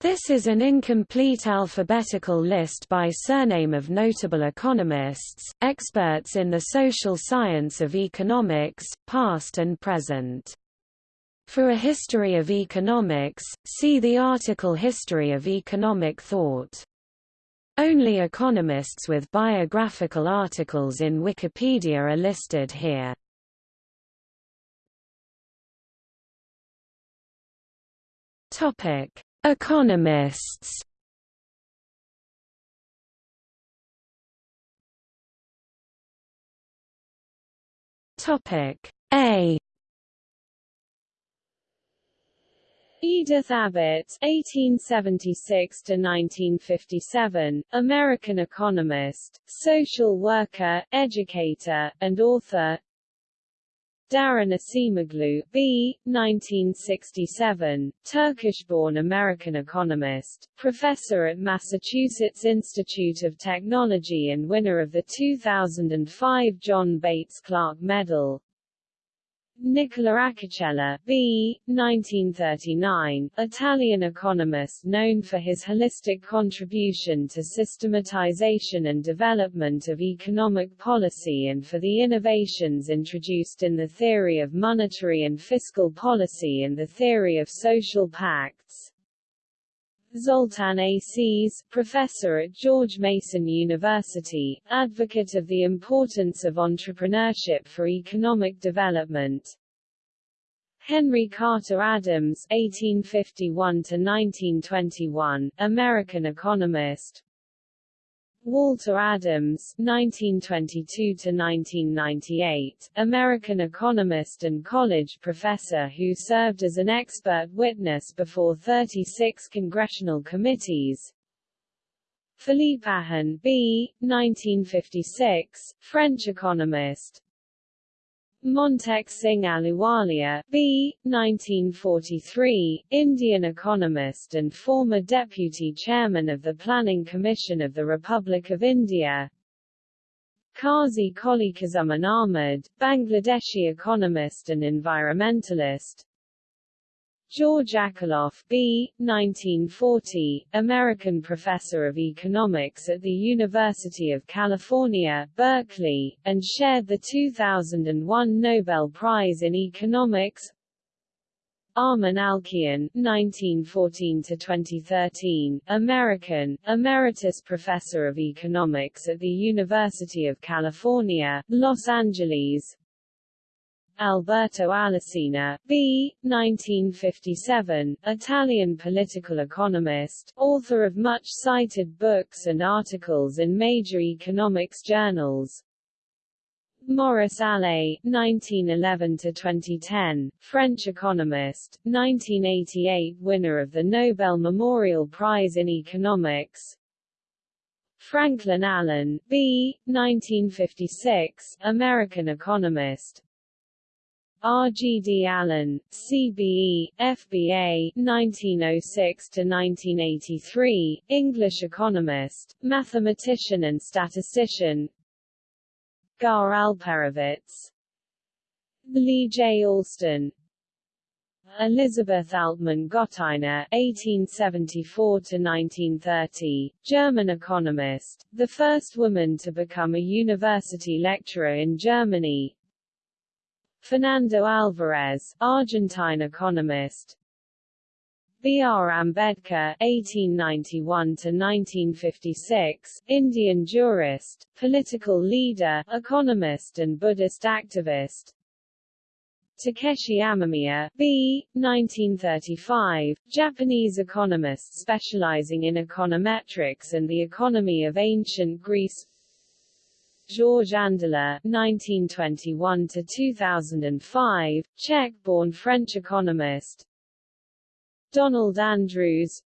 This is an incomplete alphabetical list by surname of notable economists, experts in the social science of economics, past and present. For a history of economics, see the article History of economic thought. Only economists with biographical articles in Wikipedia are listed here. Topic Economists Topic A Edith Abbott (1876–1957), American economist, social worker, educator, and author. Daron Acemoglu, B. 1967, Turkish-born American economist, professor at Massachusetts Institute of Technology and winner of the 2005 John Bates Clark Medal. Nicola Acocella, B. 1939, Italian economist known for his holistic contribution to systematization and development of economic policy and for the innovations introduced in the theory of monetary and fiscal policy and the theory of social pacts. Zoltan Aces, professor at George Mason University, advocate of the importance of entrepreneurship for economic development. Henry Carter Adams (1851–1921), American economist. Walter Adams (1922–1998), American economist and college professor who served as an expert witness before 36 congressional committees. Philippe Aghion B. 1956, French economist. Montek Singh Ahluwalia, B. 1943, Indian economist and former deputy chairman of the Planning Commission of the Republic of India. Kazi Koliquzzaman Ahmed, Bangladeshi economist and environmentalist. George Akerlof B. 1940, American professor of economics at the University of California, Berkeley, and shared the 2001 Nobel Prize in Economics. Armen Alchian (1914–2013), American, emeritus professor of economics at the University of California, Los Angeles. Alberto Alesina, B. 1957, Italian political economist, author of much-cited books and articles in major economics journals. Maurice Allais, 1911–2010, French economist, 1988 winner of the Nobel Memorial Prize in Economics. Franklin Allen, B. 1956, American economist, R. G. D. Allen, CBE, FBA, 1906–1983, English economist, mathematician and statistician Gar Alperovitz Lee J. Alston Elizabeth Altman Gotteiner (1874–1930), German economist, the first woman to become a university lecturer in Germany, Fernando Alvarez, Argentine economist. B. R. Ambedkar (1891–1956), Indian jurist, political leader, economist, and Buddhist activist. Takeshi Amemiya, B. 1935, Japanese economist specializing in econometrics and the economy of ancient Greece. Georges Andela (1921–2005), Czech-born French economist. Donald Andrews,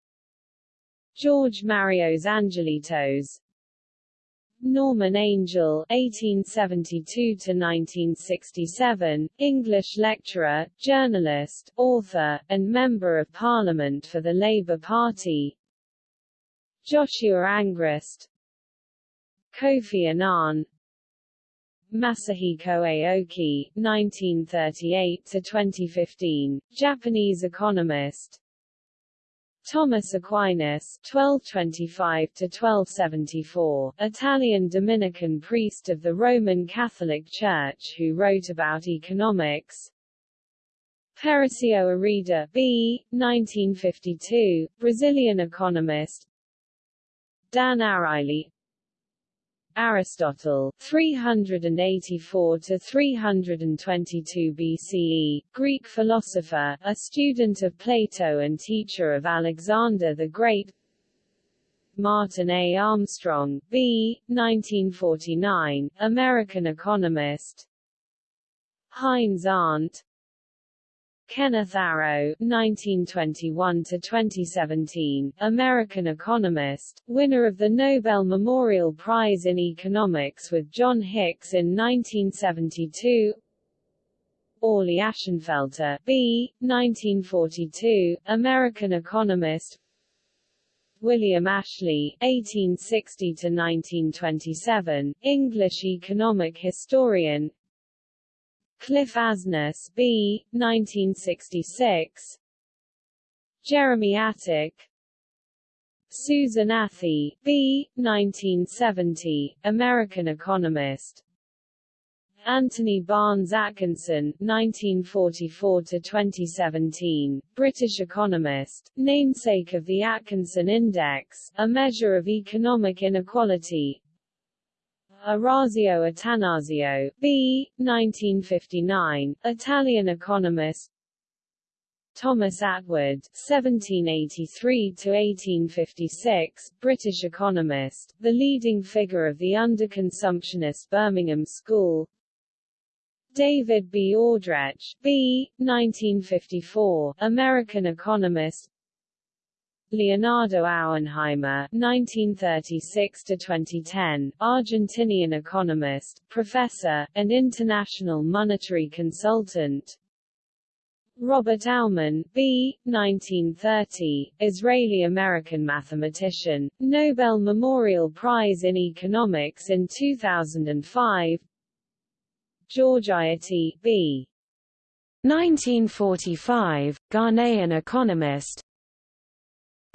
George Marios Angeletos, Norman Angell (1872–1967), English lecturer, journalist, author, and member of Parliament for the Labour Party. Joshua Angrist, Kofi Annan Masahiko Aoki, 1938–2015, Japanese economist Thomas Aquinas (1225–1274), Italian Dominican priest of the Roman Catholic Church who wrote about economics. Pericio Arida B. 1952, Brazilian economist. Dan Ariely Aristotle 384 to 322 BCE, Greek philosopher, a student of Plato and teacher of Alexander the Great. Martin A. Armstrong, B. 1949, American economist. Heinz Arndt Kenneth Arrow (1921–2017), American economist, winner of the Nobel Memorial Prize in Economics with John Hicks in 1972. Orley Ashenfelter, B. 1942, American economist. William Ashley (1860–1927), English economic historian. Cliff Asness B. 1966 Jeremy Atack Susan Athey B. 1970, American economist Anthony Barnes Atkinson 1944–2017, British economist, namesake of the Atkinson Index, a measure of economic inequality, Orazio Attanasio, B. 1959, Italian economist Thomas Attwood, (1783–1856), British economist, the leading figure of the underconsumptionist Birmingham School. David B. Audretsch, B. 1954, American economist. Leonardo Auernheimer (1936–2010), Argentinian economist, professor, and international monetary consultant. Robert Aumann, B. 1930, Israeli-American mathematician, Nobel Memorial Prize in Economics in 2005. George Ayittey, B. 1945, Ghanaian economist,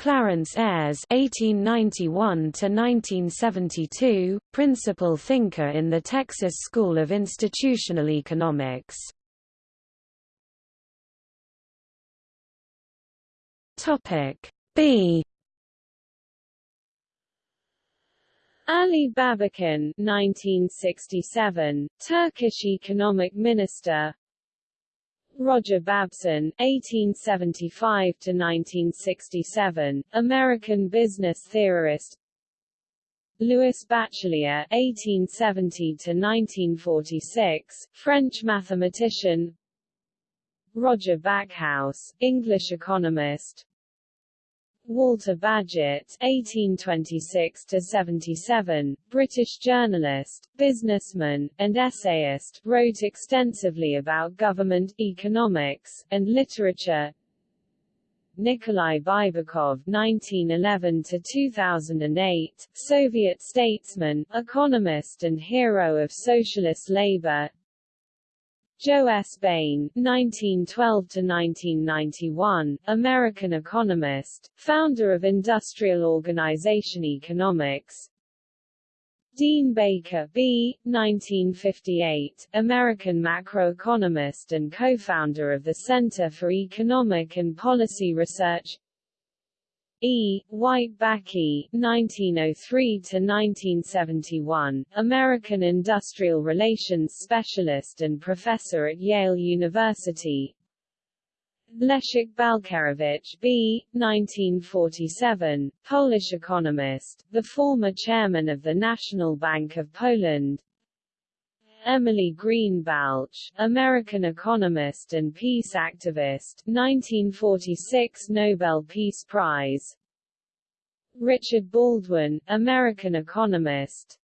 Clarence Ayres (1891–1972), principal thinker in the Texas School of Institutional Economics. Topic B. Ali Babacan, 1967, Turkish economic minister. Roger Babson (1875–1967), American business theorist. Louis Bachelier (1870–1946), French mathematician. Roger Backhouse, English economist. Walter Bagehot (1826–77), British journalist, businessman, and essayist, wrote extensively about government, economics, and literature. Nikolai Baibakov (1911–2008), Soviet statesman, economist, and hero of socialist labor. Joe S. Bain (1912–1991), American economist, founder of industrial organization economics. Dean Baker B. 1958, American macroeconomist and co-founder of the Center for Economic and Policy Research. E. Wight Bakke (1903–1971), American industrial relations specialist and professor at Yale University. Leszek Balcerowicz B. 1947, Polish economist, the former chairman of the National Bank of Poland. Emily Green Balch, American economist and peace activist 1946 Nobel Peace Prize Richard Baldwin, American economist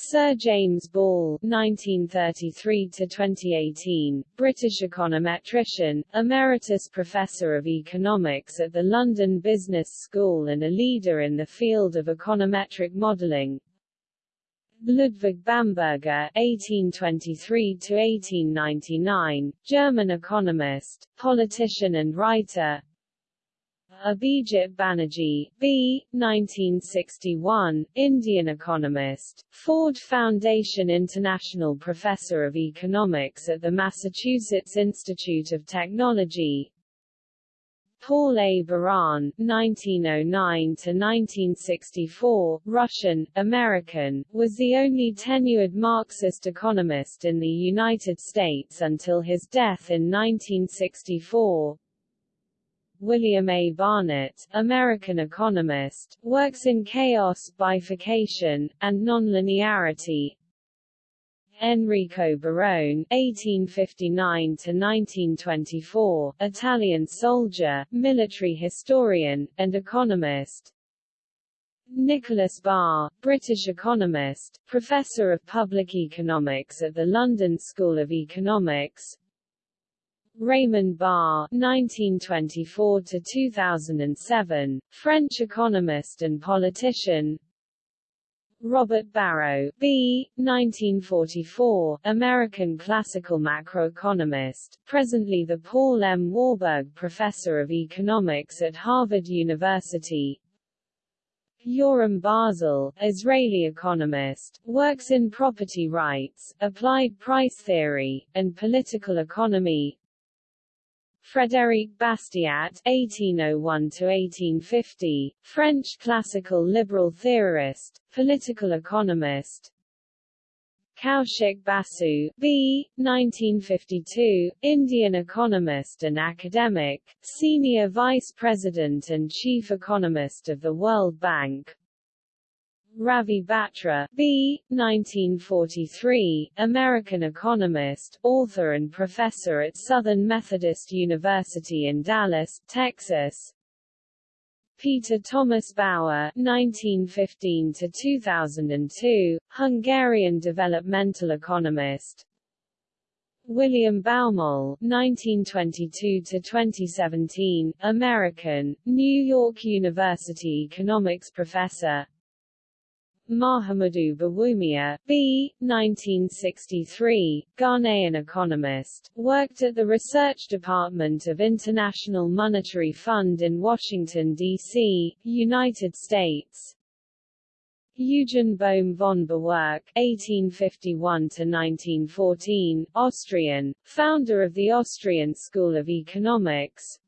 Sir James Ball (1933–2018), British econometrician, emeritus professor of economics at the London Business School and a leader in the field of econometric modelling. Ludwig Bamberger (1823–1899), German economist, politician and writer. Abhijit Banerjee, B. 1961, Indian economist, Ford Foundation International Professor of Economics at the Massachusetts Institute of Technology, Paul A. Baran (1909–1964), Russian, American, was the only tenured Marxist economist in the United States until his death in 1964. William A. Barnett, American economist, works in chaos, bifurcation, and nonlinearity, Enrico Barone (1859–1924), Italian soldier, military historian, and economist. Nicholas Barr, British economist, professor of public economics at the London School of Economics. Raymond Barre (1924–2007), French economist and politician. Robert Barro, B. 1944, American classical macroeconomist, presently the Paul M. Warburg Professor of Economics at Harvard University. Yoram Barzel, Israeli economist, works in property rights, applied price theory, and political economy. Frédéric Bastiat (1801–1850), French classical liberal theorist, political economist. Kaushik Basu, B. 1952, Indian economist and academic, senior vice president and chief economist of the World Bank. Ravi Batra, B. 1943, American economist, author and professor at Southern Methodist University in Dallas, Texas. Peter Thomas Bauer (1915–2002), Hungarian developmental economist. William Baumol (1922–2017), American, New York University economics professor. Mahamudu Bawumia, B. 1963, Ghanaian economist, worked at the Research Department of International Monetary Fund in Washington, D.C., United States. Eugen Bohm von Bawerk (1851–1914), Austrian, founder of the Austrian School of Economics,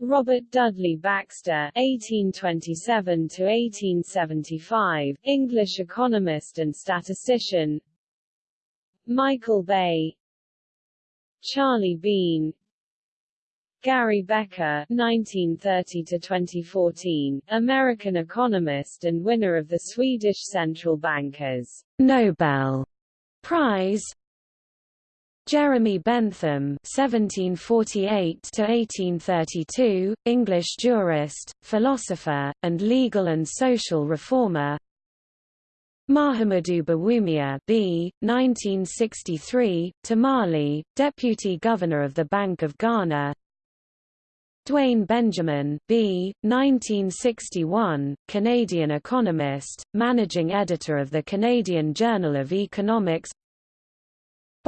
Robert Dudley Baxter (1827–1875), English economist and statistician. Michael Baye, Charlie Bean, Gary Becker (1930–2014), American economist and winner of the Swedish Central Bankers Nobel Prize Jeremy Bentham (1748–1832), English jurist, philosopher, and legal and social reformer. Mahamudu Bawumia B. 1963, Tamale, Deputy Governor of the Bank of Ghana. Dwayne Benjamin B. 1961, Canadian economist, managing editor of the Canadian Journal of Economics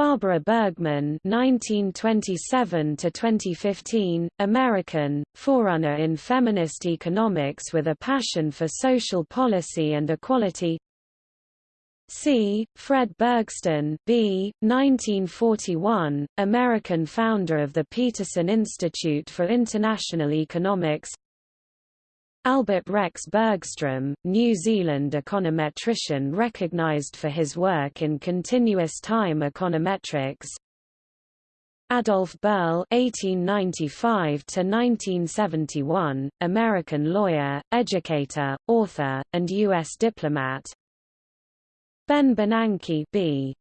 Barbara Bergmann (1927–2015), American, forerunner in feminist economics with a passion for social policy and equality. C. Fred Bergsten B. 1941, American founder of the Peterson Institute for International Economics Albert Rex Bergstrom, New Zealand econometrician recognised for his work in continuous time econometrics. Adolf Berle (1895–1971), American lawyer, educator, author, and U.S. diplomat. Ben Bernanke B.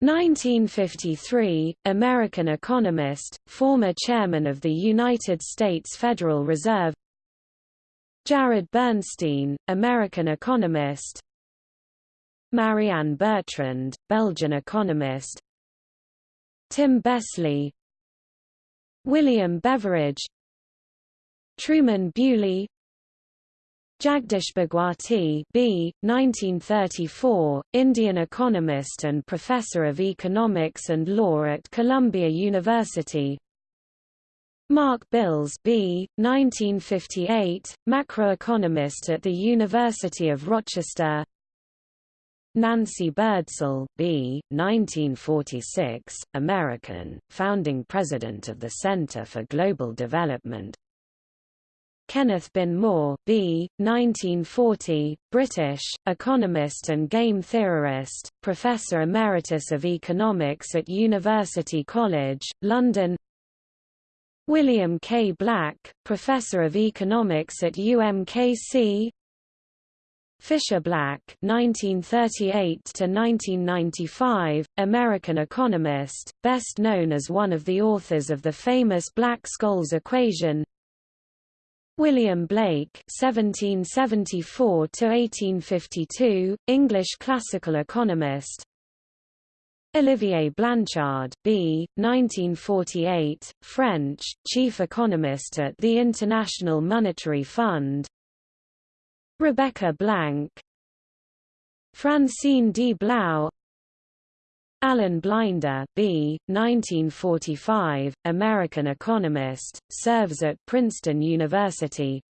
1953, American economist, former chairman of the United States Federal Reserve Jared Bernstein, American economist. Marianne Bertrand, Belgian economist. Tim Besley. William Beveridge. Truman Bewley Jagdish Bhagwati B. 1934, Indian economist and professor of economics and law at Columbia University Mark Bils B. 1958, macroeconomist at the University of Rochester Nancy Birdsall B. 1946, American, founding president of the Center for Global Development Kenneth Binmore B. 1940, British, economist and game theorist, Professor Emeritus of Economics at University College, London William K. Black, Professor of Economics at UMKC Fisher Black (1938–1995), American economist, best known as one of the authors of the famous Black-Scholes equation. William Blake (1774–1852), English classical economist. Olivier Blanchard B. 1948, French, chief economist at the International Monetary Fund Rebecca Blank Francine D. Blau Alan Blinder B. 1945, American economist, serves at Princeton University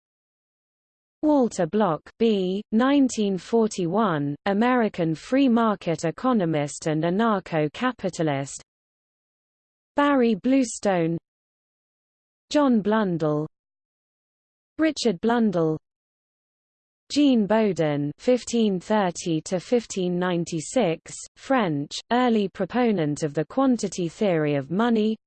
Walter Block B. 1941, American free market economist and anarcho-capitalist Barry Bluestone John Blundell Richard Blundell Jean Bodin (1530–1596), French, early proponent of the quantity theory of money.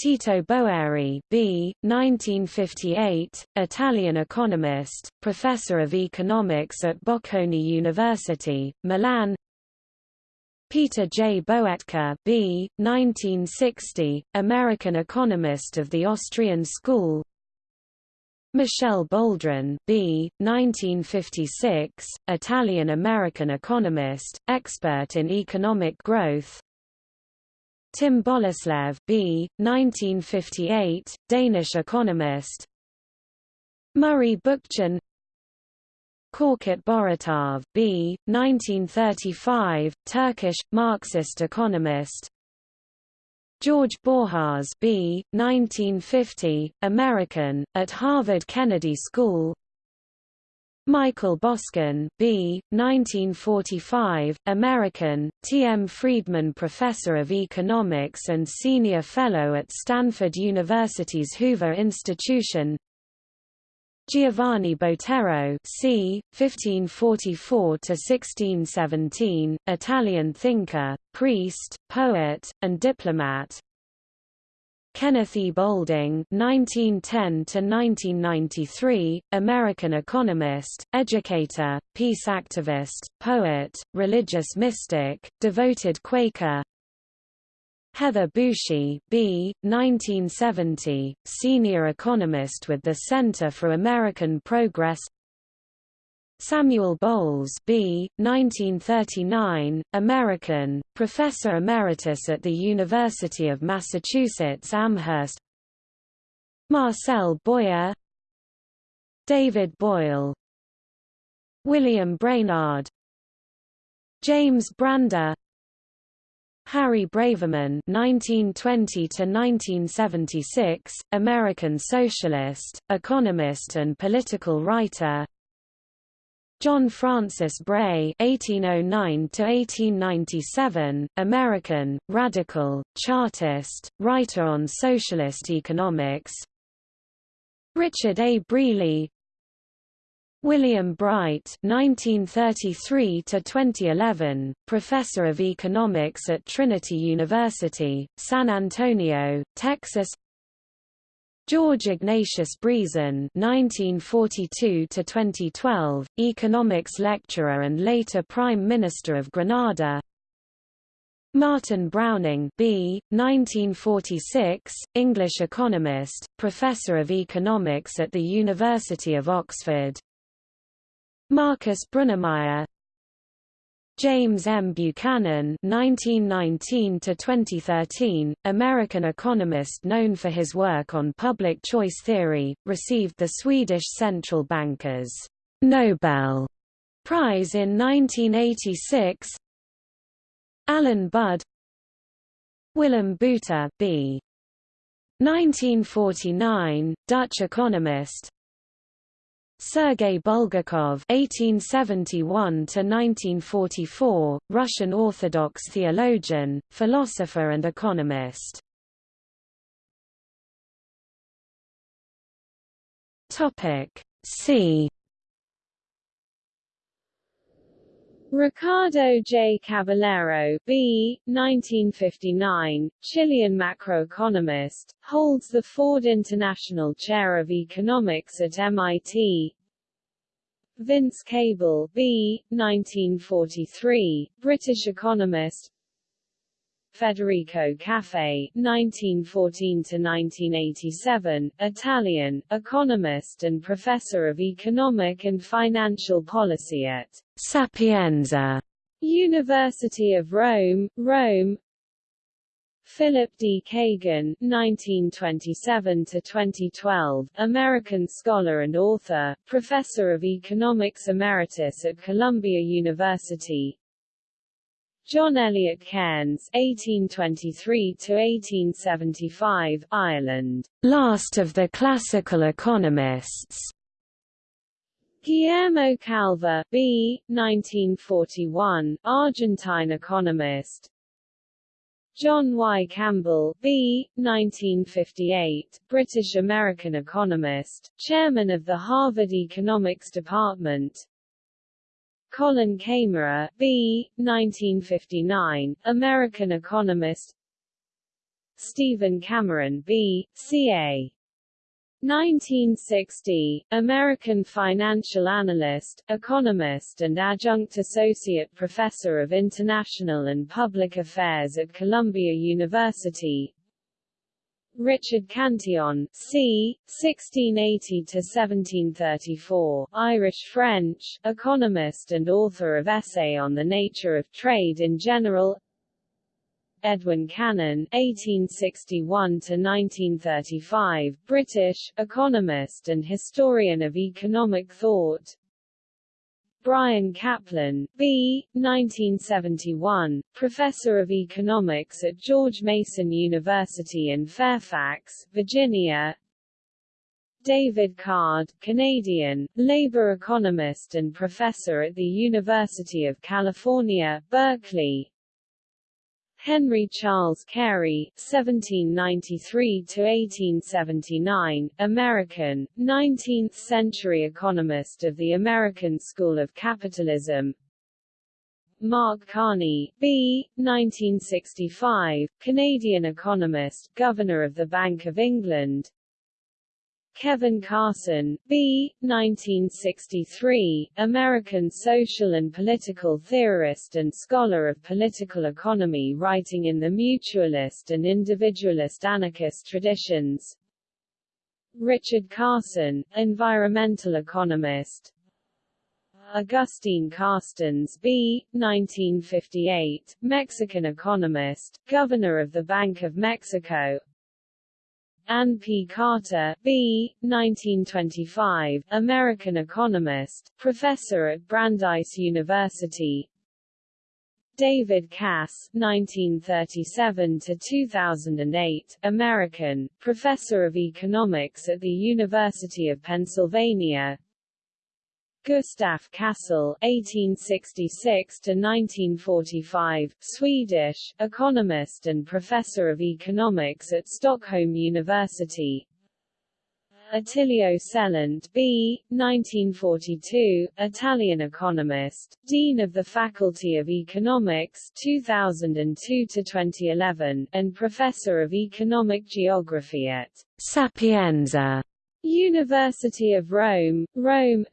Tito Boeri, B. 1958, Italian economist, professor of economics at Bocconi University, Milan. Peter J. Boettke, B. 1960, American economist of the Austrian School, Michel Boldrin B. 1956, Italian-American economist, expert in economic growth Tim Bollerslev B. 1958, Danish economist Murray Bookchin Korkut Boratav B. 1935, Turkish, Marxist economist George Borjas B. 1950, American, at Harvard Kennedy School Michael Boskin B. 1945, American, T. M. Friedman Professor of Economics and Senior Fellow at Stanford University's Hoover Institution Giovanni Botero c. 1544–1617, Italian thinker, priest, poet, and diplomat Kenneth E. Boulding (1910–1993), American economist, educator, peace activist, poet, religious mystic, devoted Quaker, Heather Boushey B. 1970, senior economist with the Center for American Progress Samuel Bowles B. 1939, American, professor emeritus at the University of Massachusetts Amherst Marcel Boyer David Boyle William Brainard James Brander Harry Braverman (1920–1976), American socialist, economist, and political writer. John Francis Bray (1809–1897), American, radical, chartist, writer on socialist economics. Richard A. Brealey, William Breit (1933–2011), professor of economics at Trinity University, San Antonio, Texas. George Ignatius Brizan (1942–2012), economics lecturer and later Prime Minister of Grenada. Martin Browning B. 1946, English economist, professor of economics at the University of Oxford. Marcus Brunnermeier James M. Buchanan (1919–2013), American economist known for his work on public choice theory, received the Swedish central bankers Nobel Prize in 1986. Alan Budd, Willem Buiter, B. 1949, Dutch economist Sergei Bulgakov (1871–1944), Russian Orthodox theologian, philosopher, and economist. Topic C. Ricardo J. Caballero B. 1959, Chilean macroeconomist, holds the Ford International Chair of Economics at MIT. Vince Cable B. 1943, British economist Federico Caffé 1914–1987, Italian, economist and professor of economic and financial policy at Sapienza University of Rome, Rome Philip D. Cagan (1927–2012), American scholar and author, professor of economics emeritus at Columbia University. John Eliot Cairnes (1823–1875), Ireland, last of the classical economists. Guillermo Calvo B. 1941, Argentine economist. John Y. Campbell B. 1958, British-American economist, chairman of the Harvard Economics Department. Colin Camerer B. 1959, American economist. Stephen Cameron B. C.A. 1960, American financial analyst, economist and adjunct associate professor of international and public affairs at Columbia University. Richard Cantillon, c. 1680–1734, Irish-French, economist and author of Essay on the Nature of Trade in General Edwin Cannon (1861–1935), British economist and historian of economic thought. Bryan Caplan, B. 1971, professor of economics at George Mason University in Fairfax, Virginia. David Card, Canadian, labor economist and professor at the University of California, Berkeley. Henry Charles Carey (1793–1879), American, 19th-century economist of the American School of Capitalism. Mark Carney, B. 1965, Canadian economist, Governor of the Bank of England. Kevin Carson, B. 1963, American social and political theorist and scholar of political economy writing in the mutualist and individualist anarchist traditions. Richard Carson, environmental economist. Agustin Carstens B. 1958, Mexican economist, Governor of the Bank of Mexico, Ann P. Carter, B. 1925, American economist, professor at Brandeis University. David Cass, 1937–2008, American, professor of economics at the University of Pennsylvania. Gustaf Cassel (1866–1945), Swedish, economist and professor of economics at Stockholm University. Attilio Celant B. 1942, Italian economist, Dean of the Faculty of Economics 2002–2011, and Professor of Economic Geography at Sapienza University of Rome, Rome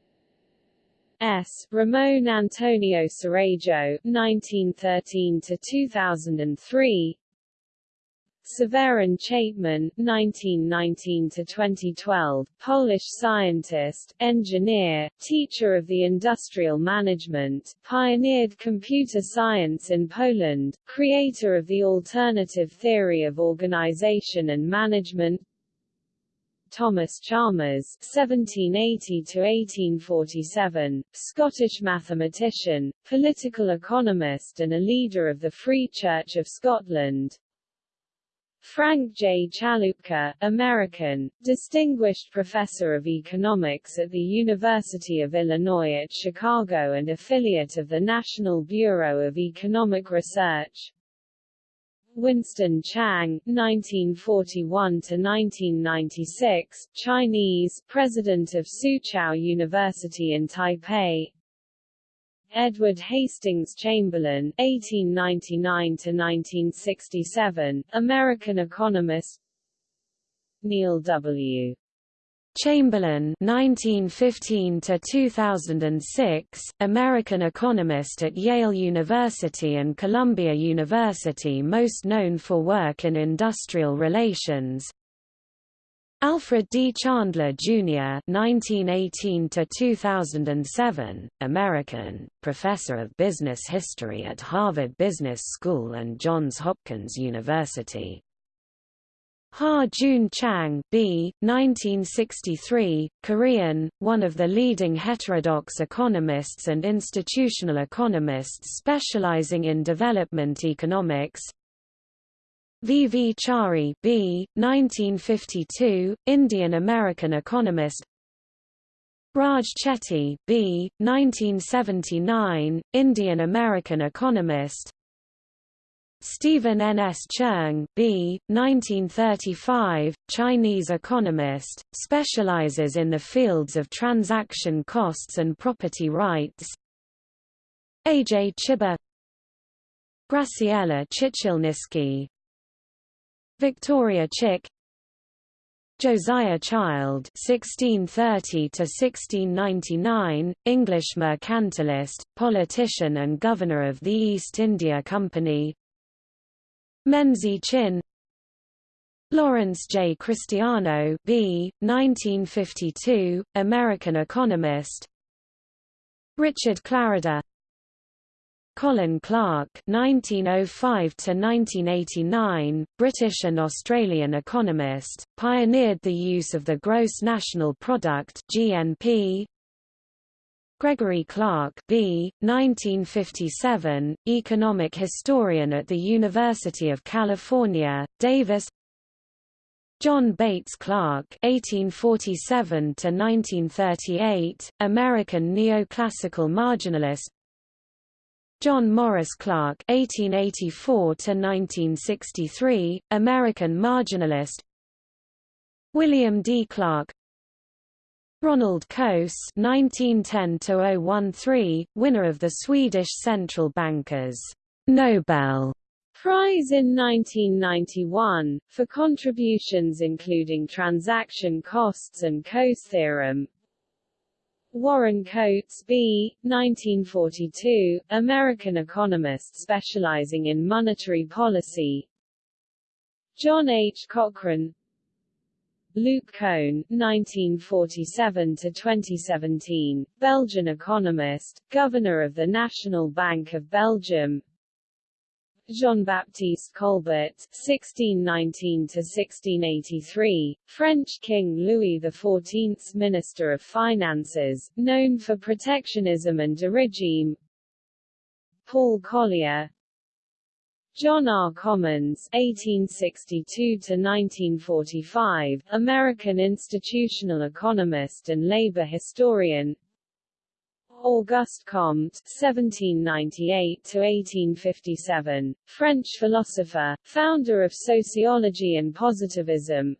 S. Ramon Antonio Cerejo (1913–2003), Severin Chapman (1919–2012), Polish scientist, engineer, teacher of the industrial management, pioneered computer science in Poland, creator of the alternative theory of organization and management, Thomas Chalmers (1780–1847), Scottish mathematician, political economist, and a leader of the Free Church of Scotland. Frank J. Chaloupka, American, Distinguished Professor of Economics at the University of Illinois at Chicago and affiliate of the National Bureau of Economic Research. Winston Chang, 1941–1996, Chinese, President of Soochow University in Taipei, Edward Hastings Chamberlin (1899–1967), American economist. Neil W. Chamberlain 1915 to 2006 American economist at Yale University and Columbia University most known for work in industrial relations Alfred D. Chandler, Jr. (1918–2007), American, professor of business history at Harvard Business School and Johns Hopkins University. Ha Jun Chang B. 1963, Korean, one of the leading heterodox economists and institutional economists specializing in development economics, V. V. Chari B. 1952, Indian-American economist Raj Chetty B. 1979, Indian-American economist Stephen N. S. Cheung B. 1935, Chinese economist, specializes in the fields of transaction costs and property rights A. J. Chiba Graciela Chichilnisky Victoria Chick Josiah Child (1630–1699), English mercantilist, politician, and governor of the East India Company. Menzie Chinn, Lawrence J. Christiano, B. 1952, American economist. Richard Clarida Colin Clark (1905–1989), British and Australian economist, pioneered the use of the Gross National Product (GNP). Gregory Clark B. 1957, economic historian at the University of California, Davis. John Bates Clark (1847–1938), American neoclassical marginalist. John Maurice Clark (1884–1963), American marginalist. William D. Clark. Ronald Coase (1910–013), winner of the Swedish central bankers Nobel Prize in 1991, for contributions including transaction costs and Coase theorem, Warren Coates B. 1942, American economist specializing in monetary policy John H. Cochrane Luc Coene, 1947–2017, Belgian economist, governor of the National Bank of Belgium Jean-Baptiste Colbert (1619–1683), French King Louis XIV's Minister of Finances, known for protectionism and regime. Paul Collier, John R. Commons (1862–1945), American institutional economist and labor historian. Auguste Comte (1798–1857), French philosopher, founder of sociology and positivism.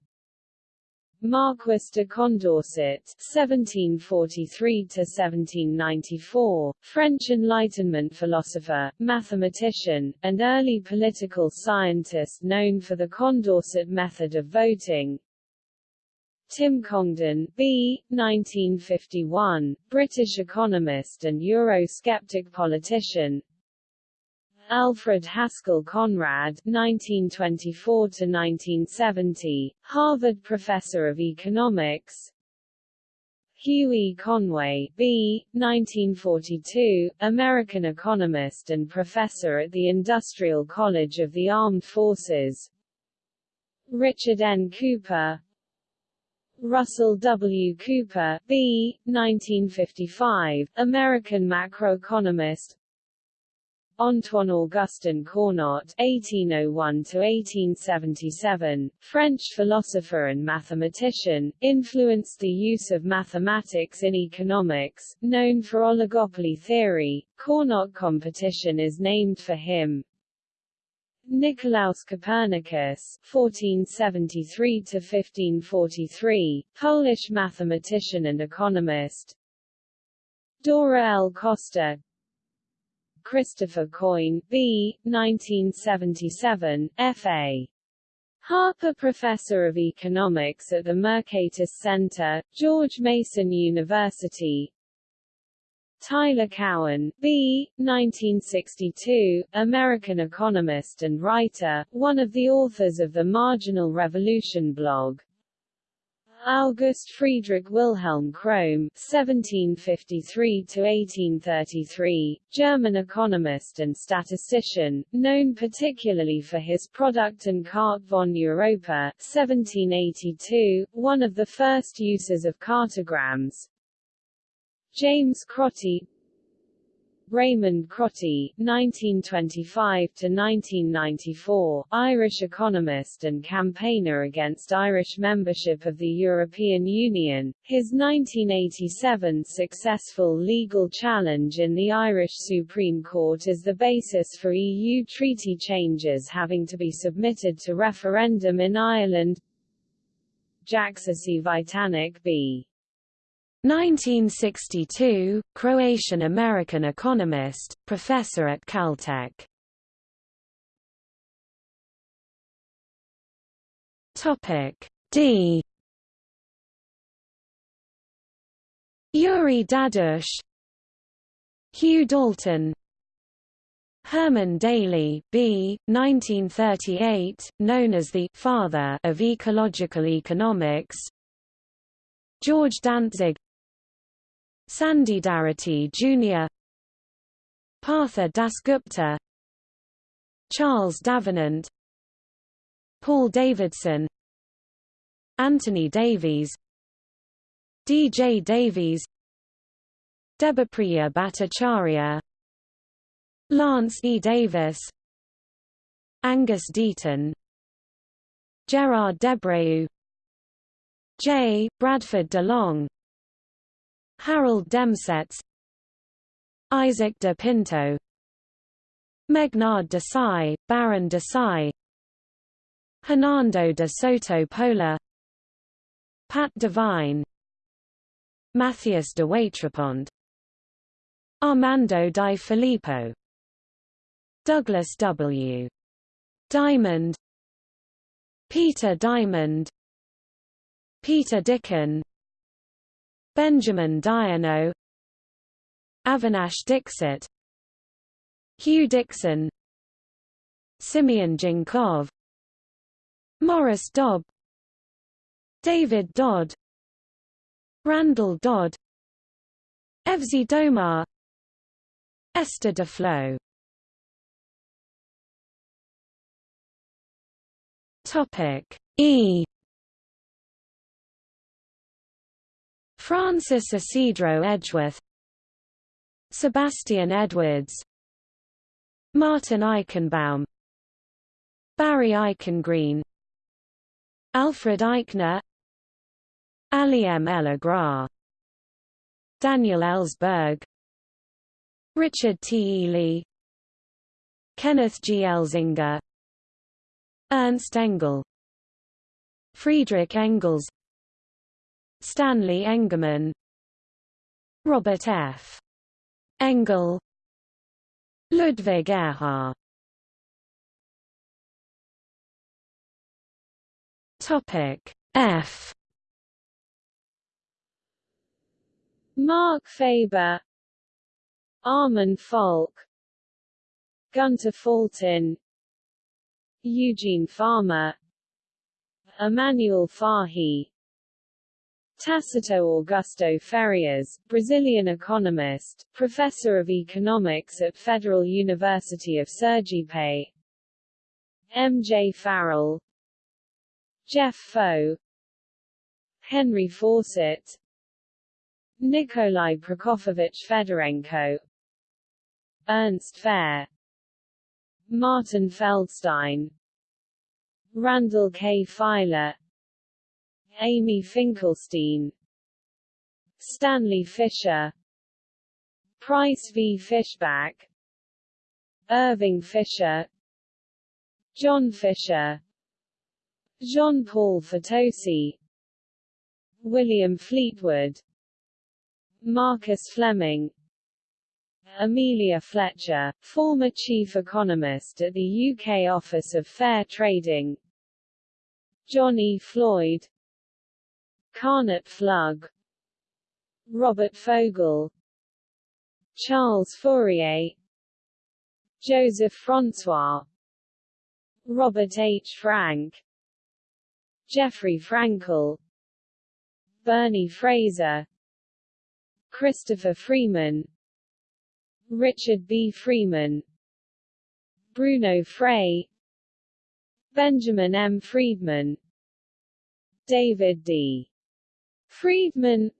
Marquis de Condorcet (1743–1794), French Enlightenment philosopher, mathematician, and early political scientist known for the Condorcet method of voting. Tim Congdon B. 1951, British economist and Eurosceptic politician Alfred Haskell Conrad 1924–1970, Harvard Professor of Economics Hughie Conway B. 1942, American economist and professor at the Industrial College of the Armed Forces Richard N. Cooper Russell W. Cooper, B. 1955, American macroeconomist Antoine Augustin Cournot (1801–1877), French philosopher and mathematician, influenced the use of mathematics in economics. Known for oligopoly theory, Cournot competition is named for him. Nicolaus Copernicus (1473–1543), Polish mathematician and economist. Dora L. Costa, Christopher Coyne, B. 1977, F.A. Harper Professor of Economics at the Mercatus Center, George Mason University Tyler Cowen, B. 1962, American economist and writer, one of the authors of the Marginal Revolution blog. August Friedrich Wilhelm Cromm (1753–1833), German economist and statistician, known particularly for his product and Carte von Europa (1782), one of the first uses of cartograms. James Crotty Raymond Crotty, 1925–1994, Irish economist and campaigner against Irish membership of the European Union, his 1987 successful legal challenge in the Irish Supreme Court is the basis for EU treaty changes having to be submitted to referendum in Ireland Jakša Cvitanić b. 1962, Croatian-American economist, professor at Caltech. Topic D. Uri Dadush, Hugh Dalton, Herman Daly, B. 1938, known as the father of ecological economics. George Dantzig Sandy Darity Jr. Partha Dasgupta Charles Davenant Paul Davidson Anthony Davies D. J. Davies Debapriya Bhattacharya Lance E. Davis Angus Deaton Gerard Debreu J. Bradford DeLong Harold Demsetz Isaac de Pinto Meghnad Desai, Baron Desai Hernando de Soto Pola Pat Devine Matthias Dewatripont Armando di Filippo Douglas W. Diamond Peter Diamond Peter Dicken Benjamin Diano Avinash Dixit Hugh Dixon Simeon Djankov Morris Dobb David Dodd Randall Dodd Evsey Domar Esther Duflo. Topic E Francis Ysidro Edgeworth Sebastian Edwards Martin Eichenbaum Barry Eichengreen Alfred Eichner Ali M. Ella Daniel Ellsberg Richard T. Ely Kenneth G. Elzinga Ernst Engel Friedrich Engels Stanley Engerman Robert F. Engle Ludwig Erhard. Topic F. Marc Faber Armin Falk Gunter Fulton Eugene Fama Emmanuel Farhi Tacito Augusto Farias, Brazilian economist, professor of economics at Federal University of Sergipe M. J. Farrell Jeff Faux Henry Fawcett Nikolai Prokofovich Fedorenko Ernst Fehr Martin Feldstein Randall K. Filer Amy Finkelstein Stanley Fischer Price v. Fishback Irving Fisher John Fisher Jean-Paul Fitoussi William Fleetwood Marcus Fleming Amelia Fletcher, former chief economist at the UK Office of Fair Trading John E. Floyd Karnit Flug. Robert Fogel. Charles Fourier. Joseph Francois. Robert H. Frank. Jeffrey Frankel. Bernie Fraser. Christopher Freeman. Richard B. Freeman. Bruno Frey. Benjamin M. Friedman. David D. Friedman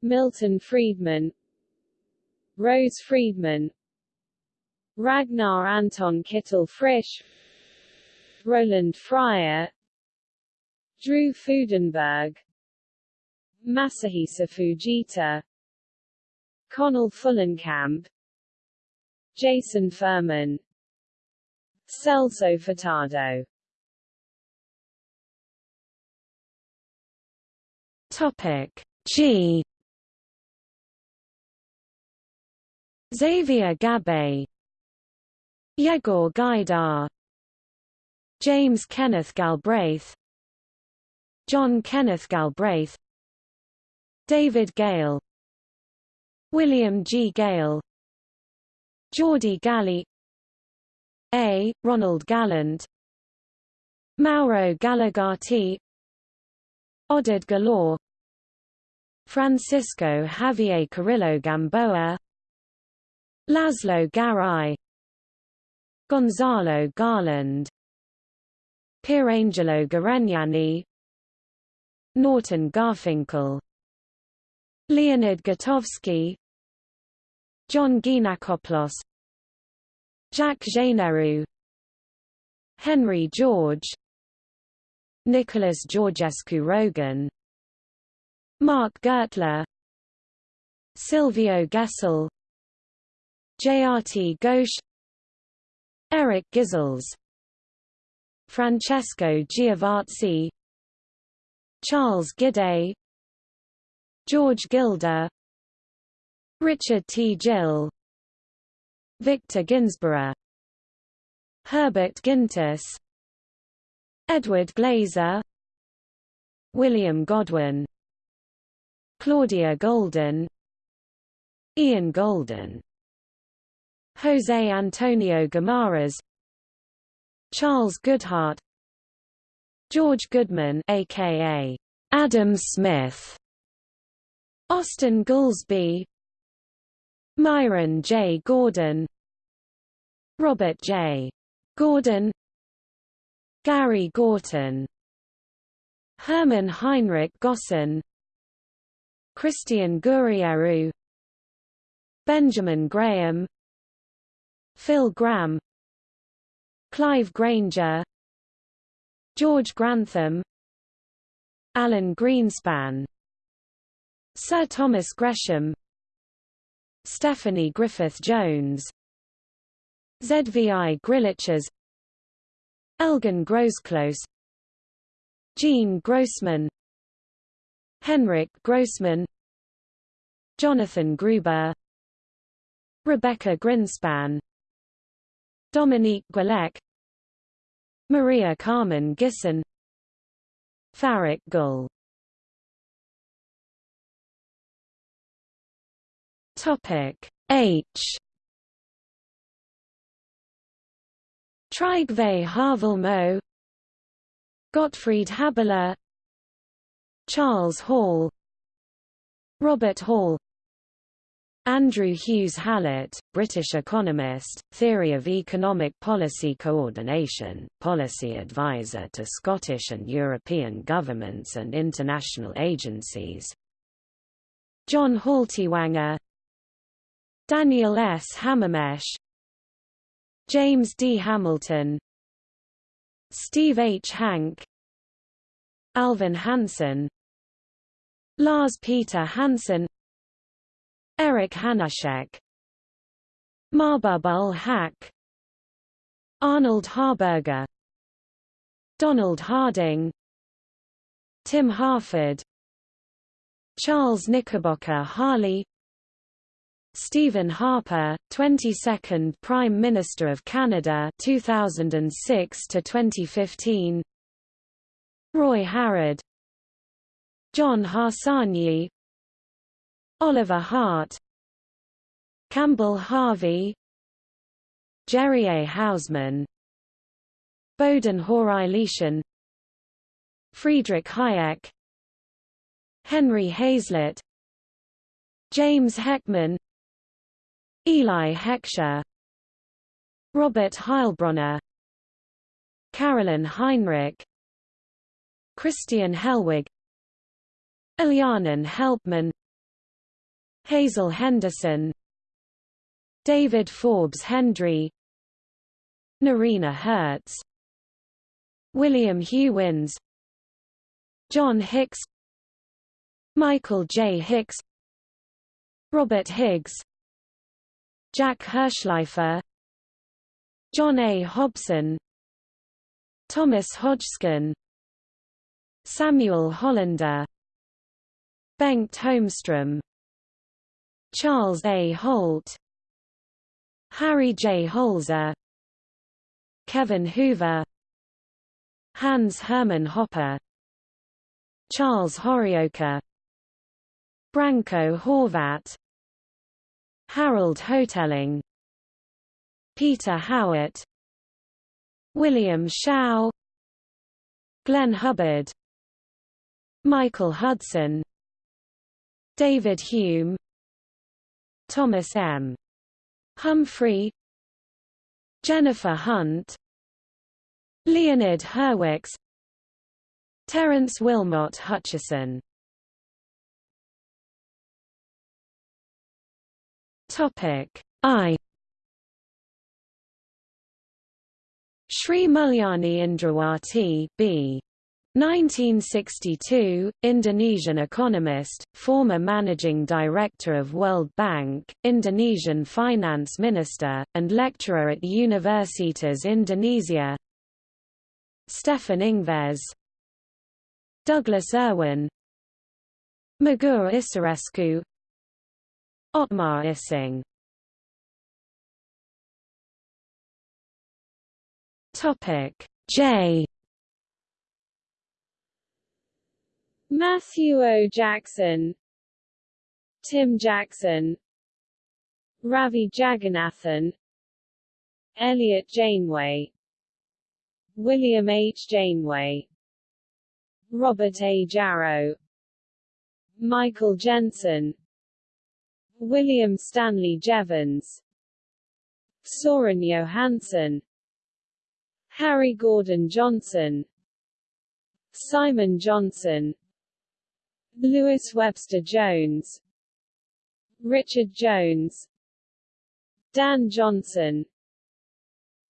Milton Friedman Rose Friedman Ragnar Anton Kittel Frisch Roland Fryer Drew Fudenberg Masahisa Fujita Connell Fullenkamp Jason Furman Celso Furtado Topic. G. Xavier Gabaix. Yegor Gaidar. James Kenneth Galbraith. John Kenneth Galbraith. David Gale. William G. Gale. Geordie Galley A. Ronald Gallant. Mauro Gallegati Oded Galor Francisco Javier Carrillo Gamboa. Laszlo Garai Gonzalo Garland. Pierangelo Garegnani Norton Garfinkel. Leonid Gotovsky John Geanakoplos Jacques Généreux. Henry George Nicholas Georgescu-Roegen Mark Gertler Silvio Gesell JRT Ghosh Eric Ghysels Francesco Giavazzi Charles Gidday George Gilder Richard T. Gill Victor Ginsburgh Herbert Gintis Edward Glaeser William Godwin Claudia Goldin Ian Goldin Jose Antonio Guimarães Charles Goodhart George Goodman aka Adam Smith Austin Goolsbee Myron J. Gordon Robert J. Gordon Gary Gorton Hermann Heinrich Gossen Christian Gourieroux Benjamin Graham Phil Gramm Clive Granger George Grantham Alan Greenspan Sir Thomas Gresham Stephanie Griffith-Jones Zvi Griliches Elgin Grosclose Gene Grossman Henryk Grossman Jonathan Gruber Rebeca Grynspan Dominique Guellec Maria Carmen Gisson Faruk Gul Topic H Trygve Haavelmo Gottfried Haberler Charles Hall. Robert Hall. Andrew Hughes Hallett, British economist, theory of economic policy coordination, policy advisor to Scottish and European governments and international agencies. John Haltiwanger Daniel S. Hamermesh James D. Hamilton Steve H. Hanke Alvin Hansen Lars Peter Hansen Eric Hanushek Mahbub Haq Arnold Harberger Donald Harding Tim Harford Charles Knickerbocker Harley Stephen Harper, 22nd Prime Minister of Canada 2006 to 2015 Roy Harrod. John Harsanyi. Oliver Hart. Campbell Harvey. Jerry A. Hausman Bohdan Hawrylyshyn Friedrich Hayek. Henry Hazlitt. James Heckman Eli Heckscher Robert Heilbroner Carolyn Heinrich Christian Hellwig Elhanan Helpman Hazel Henderson David Forbes Hendry Noreena Hertz William Hewins John Hicks Michael J. Hicks Robert Higgs Jack Hirshleifer John A. Hobson Thomas Hodgson Samuel Hollander Bengt Holmstrom Charles A. Holt Harry J. Holzer Kevin Hoover Hans Hermann Hoppe Charles Horioka Branko Horvat Harold Hotelling Peter Howitt William Shao Glenn Hubbard Michael Hudson David Hume Thomas M. Humphrey Jennifer Hunt Leonid Hurwicz Terence Wilmot Hutchison Topic. I. Sri Mulyani Indrawati B. 1962, Indonesian economist, former managing director of World Bank, Indonesian finance minister, and lecturer at Universitas Indonesia. Stefan Ingves. Douglas Irwin. Mugur Isarescu Otmar Issing Topic J Matthew O. Jackson Tim Jackson Ravi Jagannathan Elliot Janeway William H. Janeway Robert A. Jarrow Michael Jensen William Stanley Jevons Soren Johansen Harry Gordon Johnson Simon Johnson Lewis Webster Jones Richard Jones Dan Johnson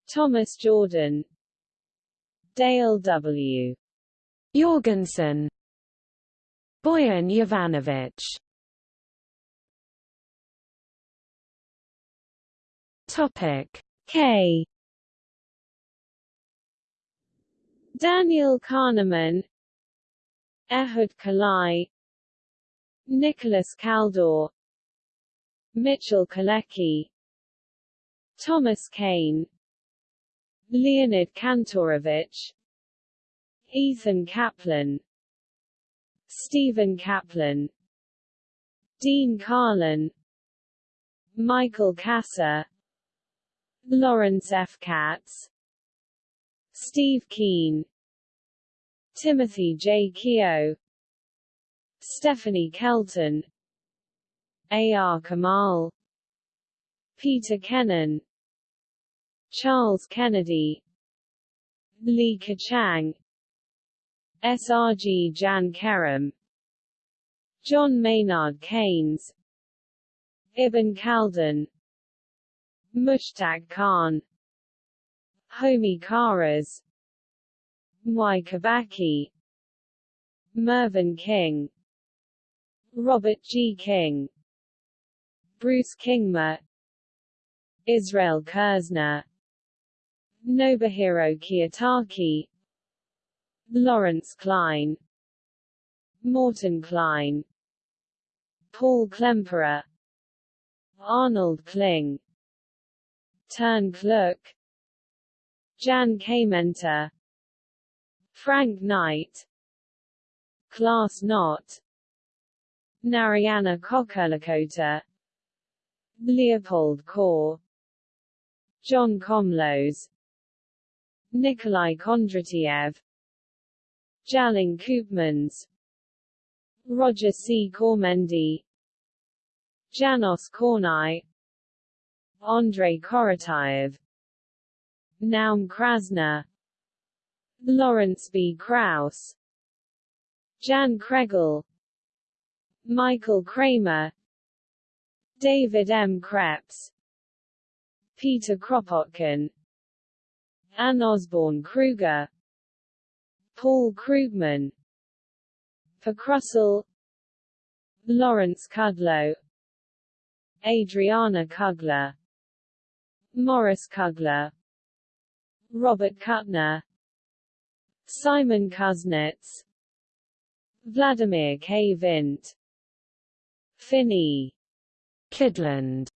Thomas Jordan Dale W. Jorgenson Boyan Jovanovic Topic. K. Daniel Kahneman Ehud Kalai Nicholas Kaldor Mitchell Kalecki Thomas Kane Leonid Kantorovich Ethan Kaplan Stephen Kaplan Dean Karlan Michael Kasser Lawrence F. Katz Steve Keen Timothy J. Kehoe Stephanie Kelton A. R. Kamal Peter Kenen Charles Kennedy Li Keqiang S. R. G. Jan Kerem John Maynard Keynes Ibn Khaldun Mushtaq Khan. Homi Kharas. Mwai Kibaki Mervyn King. Robert G. King. Bruce Kingma Israel Kirzner Nobuhiro Kiyotaki. Lawrence Klein. Morton Klein. Paul Klemperer. Arnold Kling Turn Kluck Jan Kamenter Frank Knight. Klaas Knot. Narayana Kocherlakota Leopold Kohr John Komlos Nikolai Kondratiev. Tjalling Koopmans. Roger C. Kormendi Janos Kornai Andrei Korotayev Naum Krasner Lawrence B. Krause Jan Kregel Michael Kremer David M. Kreps Peter Kropotkin Anne Osborn Krueger Paul Krugman Verkrussel Lawrence Kudlow Adriana Kugler Morris Kugler Robert Kuttner Simon Kuznets Vladimir K. Vint Finn Kydland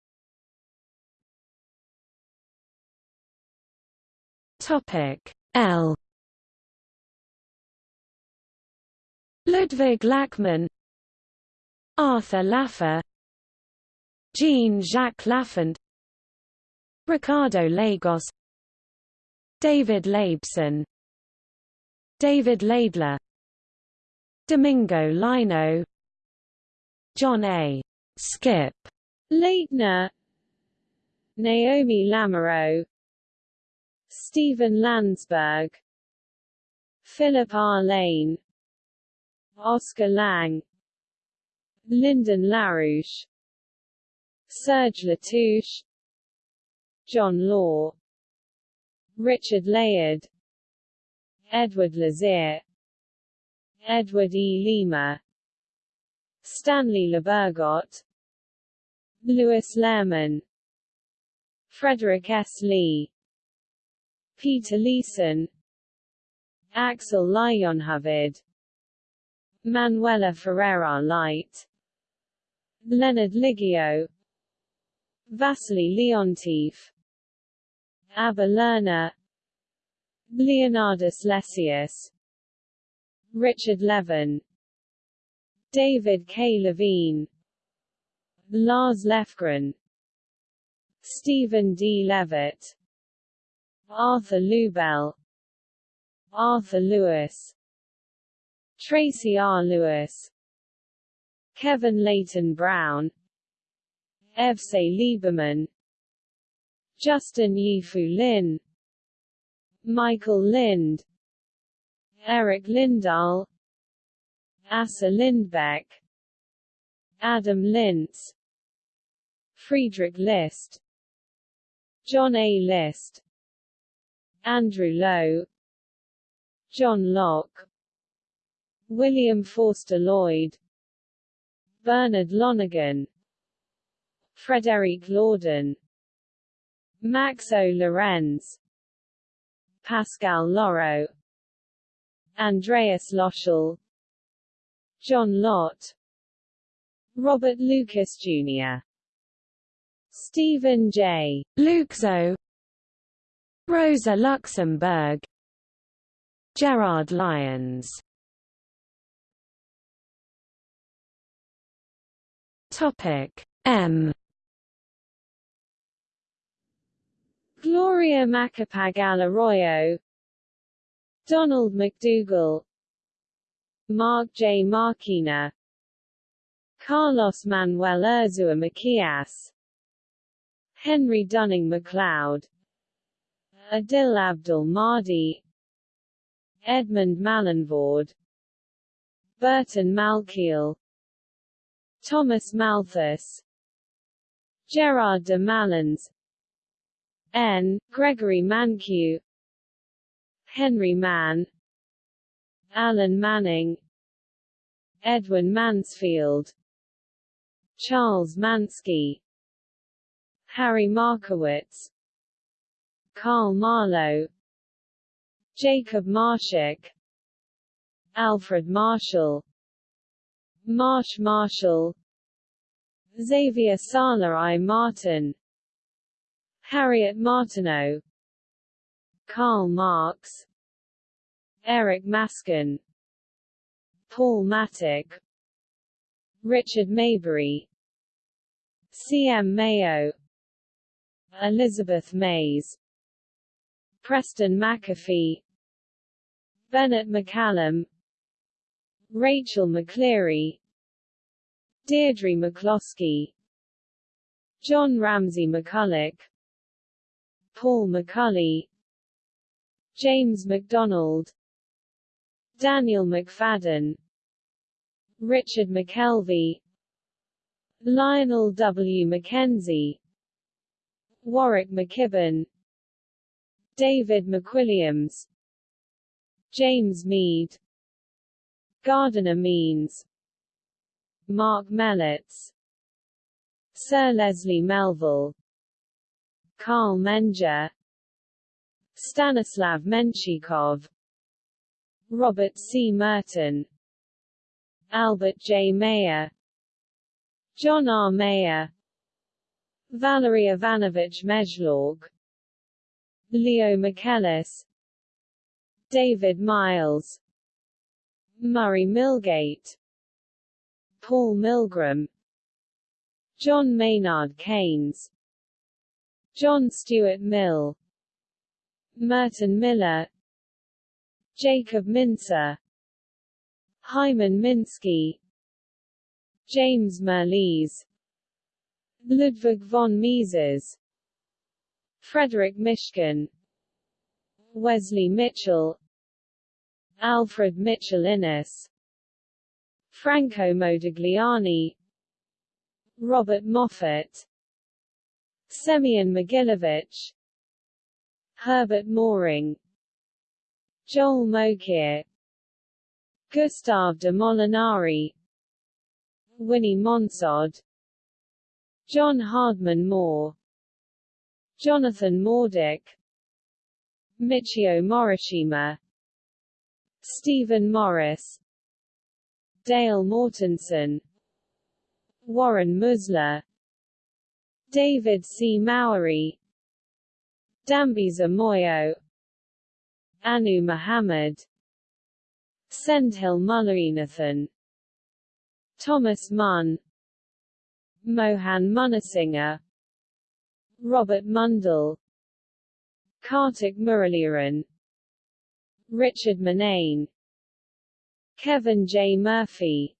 Topic L. Ludwig Lachmann Arthur Laffer Jean-Jacques Laffont Ricardo Lagos David Laibson David Laidler Domingo Lino John A. Skip Laitner Naomi Lamoreaux Stephen Landsburg Philip R. Lane Oscar Lang Lyndon LaRouche Serge Latouche John Law Richard Layard Edward Lazear Edward E. Lima Stanley Lebergott Louis Lehrman Frederick S. Lee Peter Leeson Axel Leijonhufvud Manuela Ferreira Leite Leonard Liggio Vasily Leontief Abba Lerner Leonardus Lessius Richard Levin David K. Levine Lars Lefgren Stephen D. Levitt Arthur Lubell Arthur Lewis Tracy R. Lewis Kevin Leighton Brown Evsey Lieberman Justin Yifu Lin Michael Lind Eric Lindahl Asa Lindbeck Adam Lintz Friedrich List John A. List Andrew Lowe John Locke William Forster Lloyd Bernard Lonergan Frederick Lorden Max O. Lorenz Pascal Loraux Andreas Loschel John Lott Robert Lucas Jr. Stephen J. Luxo Rosa Luxemburg Gerard Lyons Topic M Gloria Macapagal Arroyo Donald McDougall Mark J. Marquina Carlos Manuel Urzua Macias Henry Dunning MacLeod Adil Abdul Mahdi Edmond Malinvaud Burton Malkiel Thomas Malthus Gerard de Malynes N. Gregory Mankiw. Henry Mann. Alan Manning. Edwin Mansfield. Charles Manski. Harry Markowitz. Karl Marlow. Jacob Marschak. Alfred Marshall. Marsh Marshall. Xavier Sala I. Martin Harriet Martineau. Karl Marx. Eric Maskin. Paul Mattick Richard Maybury. C. M. Mayo. Elizabeth Mays. Preston McAfee. Bennett McCallum. Rachel McCleary. Deirdre McCloskey. John Ramsay McCulloch Paul McCulley James MacDonald Daniel McFadden Richard McKelvey Lionel W. Mackenzie Warwick McKibbin David McWilliams James Meade Gardiner Means Marc Melitz Sir Leslie Melville Carl Menger Stanislav Menshikov Robert C. Merton Albert J. Mayer John R. Mayer Valery Ivanovich Mezhlorg Leo Michaelis David Miles Murray Milgate Paul Milgrom John Maynard Keynes John Stuart Mill Merton Miller Jacob Mincer Hyman Minsky James Mirrlees Ludwig von Mises Frederick Mishkin Wesley Mitchell Alfred Mitchell Innes Franco Modigliani Robert Moffat Semyon Mogilevich Herbert Mohring Joel Mokyr Gustave de Molinari Winnie Monsod John Hardman Moore Jonathan Morduch Michio Morishima Stephen Morris Dale Mortensen Warren Mosler David C. Mowery Dambisa Moyo Anu Muhammad Sendhil Mullainathan Thomas Munn Mohan Munasinghe Robert Mundell Kartik Muralidharan Richard Murnane Kevin J. Murphy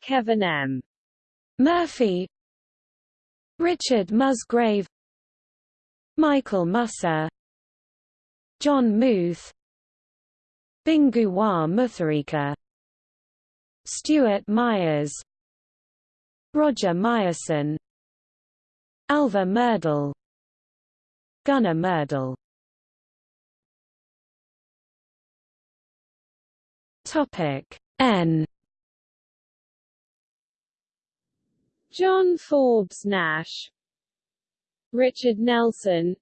Kevin M. Murphy Richard Musgrave Michael Musser John Muth Bingu wa Mutharika Stuart Myers Roger Myerson Alva Myrdal Gunnar Myrdal Topic N John Forbes Nash Richard Nelson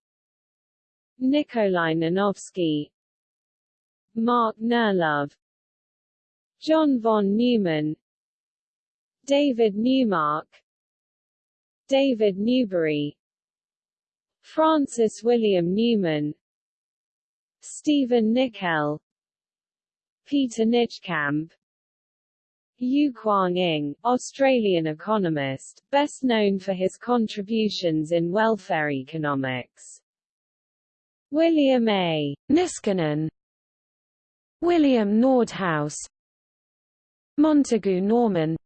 Nikolai Nanovsky Mark Nerlove John von Neumann David Neumark David Newbery Francis William Newman Stephen Nickell Peter Nijkamp Yu Kuang-ing, Australian economist, best known for his contributions in welfare economics. William A. Niskanen. William Nordhaus. Montagu Norman.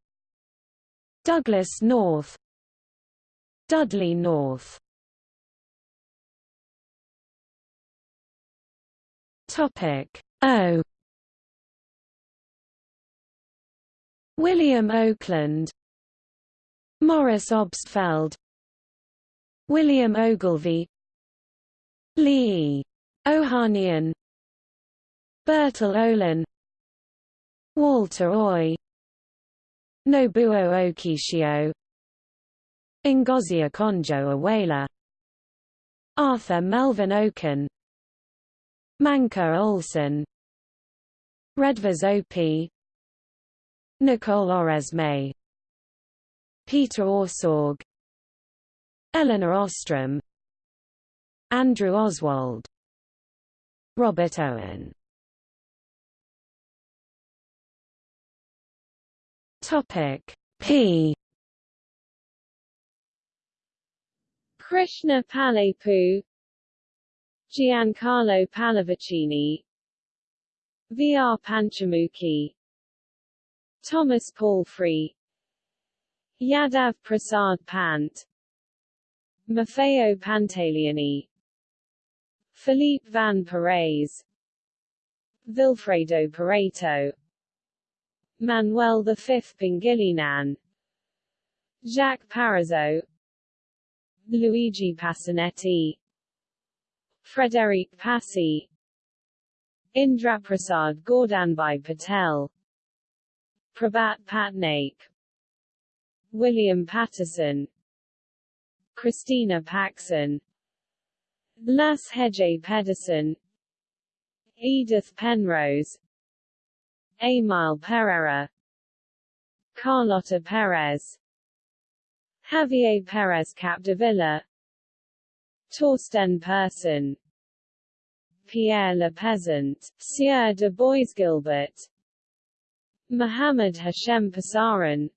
Douglass North. Dudley North. Topic O William Oakland Morris Obstfeld William Ogilvy Lee Ohanian Bertel Ohlin Walter Oi Nobuo Okishio Ngozi Okonjo-Iweala Arthur Melvin Okun Mancur Olson Redvers Opie Nicole Oresme Peter Orszag Elinor Ostrom Andrew Oswald Robert Owen Topic P Krishna Palepu Giancarlo Pallavicini V. R. Panchamukhi Thomas Palfrey. Yadav Prasad Pant. Maffeo Pantaleoni. Philippe Van Parijs Vilfredo Pareto. Manuel V Pangilinan. Jacques Parizeau. Luigi Pasinetti Frederic Passy. Indraprasad Gordhanbhai Patel Prabhat Patnaik William Patterson Christina Paxson Lasse Heje Pedersen Edith Penrose Emile Pereira Carlota Perez Javier Perez Capdevila Torsten Persson Pierre Le Pesant, Sieur de Boisguilbert Mohammed Hashem Pesaran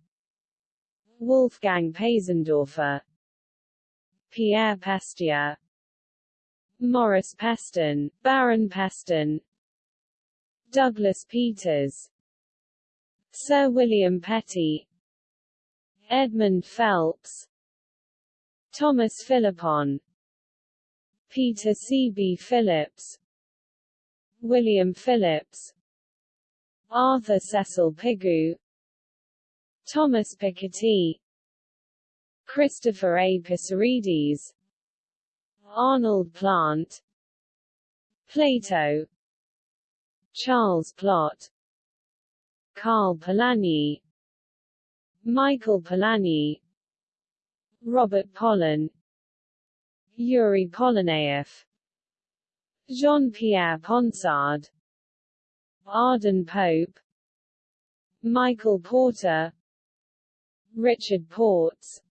Wolfgang Pesendorfer Pierre Pestieau Morris Peston, Baron Peston Douglas Peters Sir William Petty Edmund Phelps Thomas Philippon Peter C. B. Phillips William Phillips Arthur Cecil Pigou Thomas Piketty Christopher A. Pissarides Arnold Plant Plato Charles Plott Karl Polanyi Michael Polanyi Robert Pollin Yuri Polonaev Jean-Pierre Ponsard Arden Pope Michael Porter Richard Portes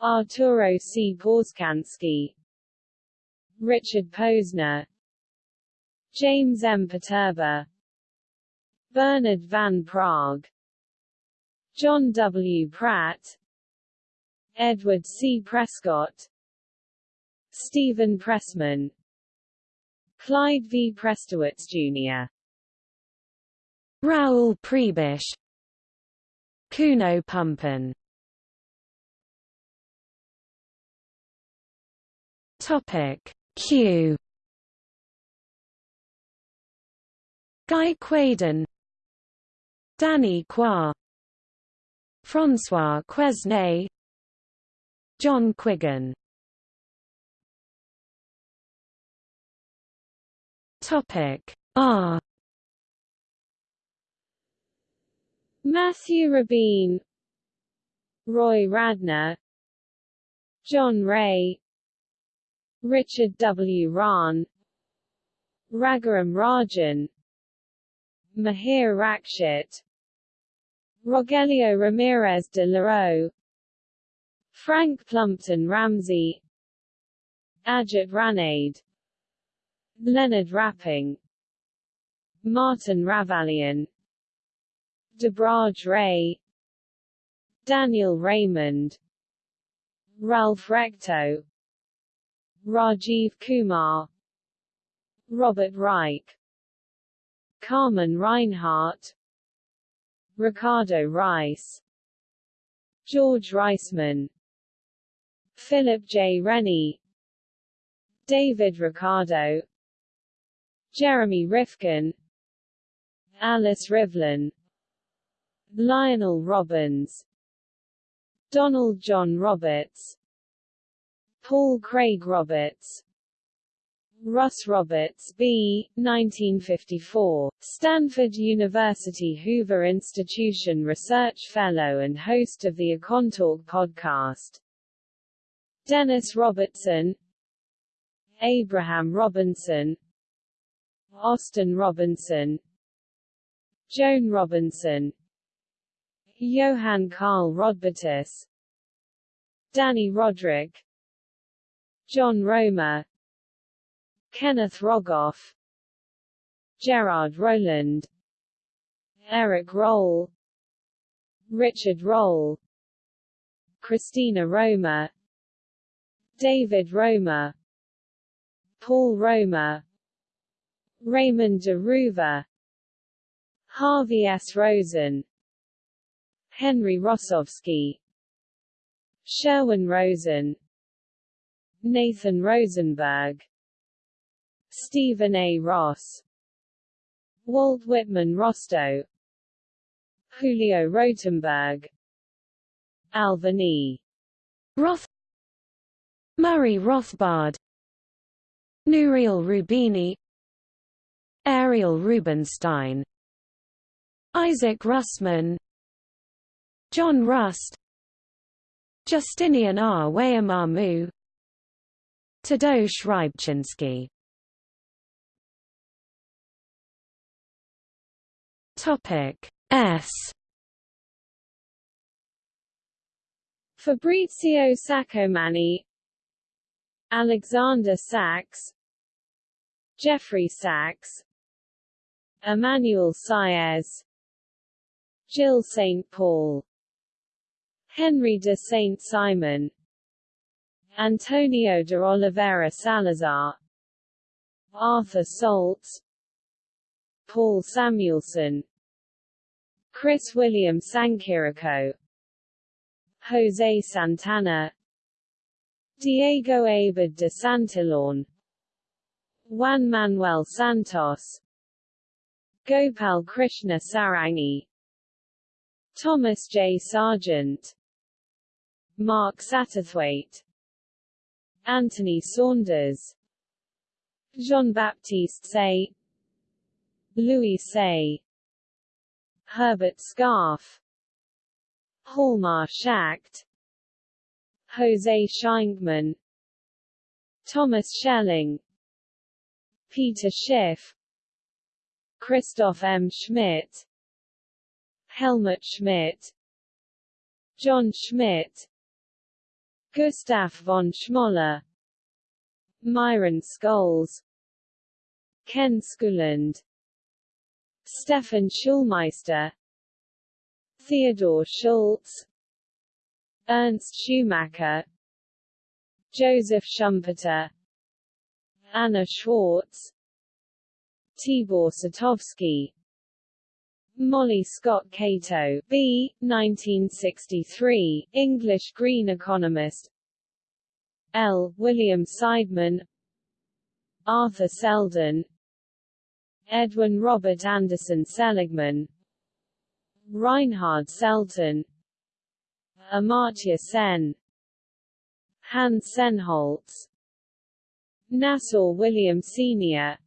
Arturo C. Porzecanski Richard Posner James M. Poterba Bernard Van Praag John W. Pratt Edward C. Prescott Stephen Pressman Clyde V. Prestowitz, Jr. Raoul Prebisch Kuno Pumpen. Topic Q. Guy Quaden. Danny Quah François Quesnay. John Quiggin. Topic R Matthew Rabin Roy Radner John Ray Richard W. Rahn Raghuram Rajan Mahir Rakshit Rogelio Ramirez de Leroux Frank Plumpton Ramsey Ajit Ranade Leonard Rapping Martin Ravallion Debraj Ray Daniel Raymond Ralph Recto Rajiv Kumar Robert Reich Carmen Reinhart Ricardo Reis George Reisman Philip J. Rennie David Ricardo Jeremy Rifkin Alice Rivlin Lionel Robbins Donald John Roberts Paul Craig Roberts Russ Roberts B. 1954, Stanford University Hoover Institution Research Fellow and host of the Econtalk podcast. Dennis Robertson Abraham Robinson Austin Robinson Joan Robinson Johann Karl Rodbertus Dani Rodrik John Roemer Kenneth Rogoff Gerard Roland Eric Roll Richard Roll Christina Romer David Romer Paul Romer Raymond de Roover Harvey S. Rosen Henry Rosovsky Sherwin Rosen Nathan Rosenberg Stephen A. Ross Walt Whitman Rostow Julio Rotemberg Alvin E. Roth Murray Rothbard Nouriel Roubini Ariel Rubinstein Isaac Russman John Rust Justinian Rweyemamu Tadeusz Rybczynski Topic S Fabrizio Saccomanni Alexander Sachs Jeffrey Sachs Emmanuel Saez Jill St. Paul Henry de St. Simon Antonio de Oliveira Salazar Arthur Saltz Paul Samuelson Chris William Sanchirico Jose Santana Diego Abad de Santillan Juan Manuel Santos Gopal Krishna Sarangi Thomas J. Sargent Mark Satterthwaite Anthony Saunders Jean-Baptiste Say Louis Say Herbert Scarf Hjalmar Schacht Jose Scheinkman Thomas Schelling Peter Schiff Christoph M. Schmidt Helmut Schmidt John Schmidt Gustav von Schmoller Myron Scholes Ken Skuland Stefan Schulmeister Theodore Schultz Ernst Schumacher Joseph Schumpeter Anna Schwartz Tibor Scitovsky Molly Scott Cato B. 1963, English Green economist L. William Seidman Arthur Seldon Edwin Robert Anderson Seligman Reinhard Selten Amartya Sen Hans Sennholz Nassau William Sr.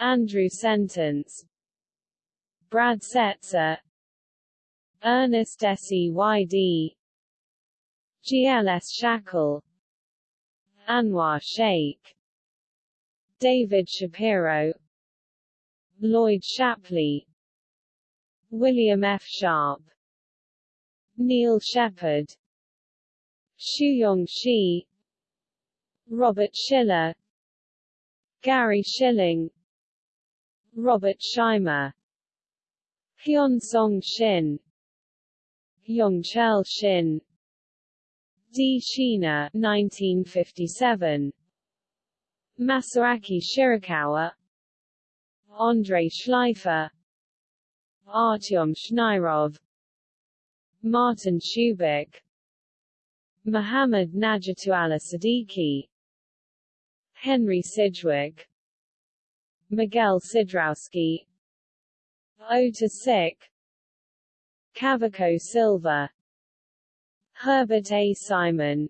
Andrew Sentance Brad Setser Ernest Seyd GLS Shackle Anwar Shaikh David Shapiro Lloyd Shapley William F. Sharpe Neil Shephard Shuyong Shi Robert Shiller Gary Shilling Robert Shimer Hyun Song Shin Yongchel Shin D. Shina 1957 Masaaki Shirakawa Andrei Shleifer Artyom Shnirov Martin Shubik Muhammad Nejatullah Siddiqui Henry Sidgwick Miguel Sidrauski Ota Sik Cavaco Silva. Herbert A. Simon.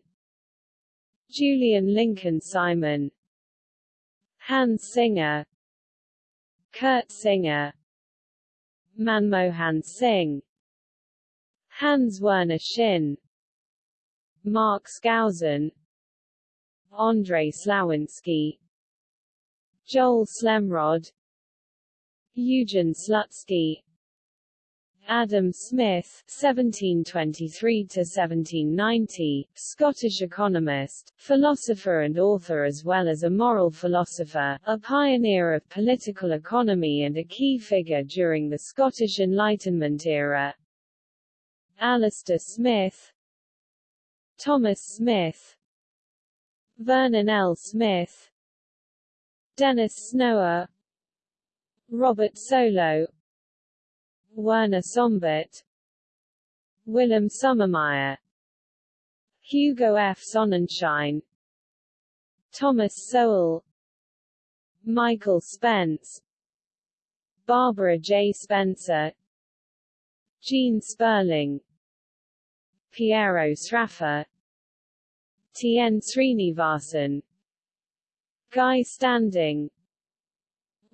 Julian Lincoln Simon. Hans Singer. Kurt Singer. Manmohan Singh. Hans Werner Sinn Mark Skousen. Andrei Slawinski Joel Slemrod Eugen Slutsky. Adam Smith (1723–1790), Scottish economist, philosopher and author as well as a moral philosopher, a pioneer of political economy and a key figure during the Scottish Enlightenment era. Alistair Smith. Thomas Smith. Vernon L. Smith. Dennis Snower Robert Solow Werner Sombart Willem Sommermeyer Hugo F. Sonnenschein Thomas Sowell Michael Spence Barbara J. Spencer Gene Sperling Piero Sraffa T. N. Srinivasan Guy Standing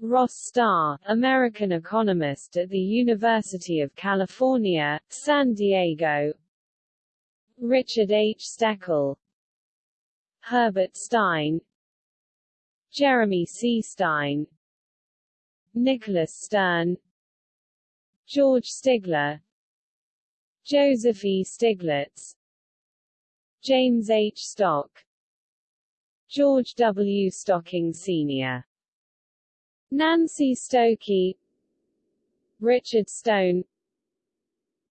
Ross Starr, American economist at the University of California, San Diego Richard H. Steckel Herbert Stein Jeremy C. Stein Nicholas Stern George Stigler Joseph E. Stiglitz James H. Stock George W. Stocking Sr. Nancy Stokey Richard Stone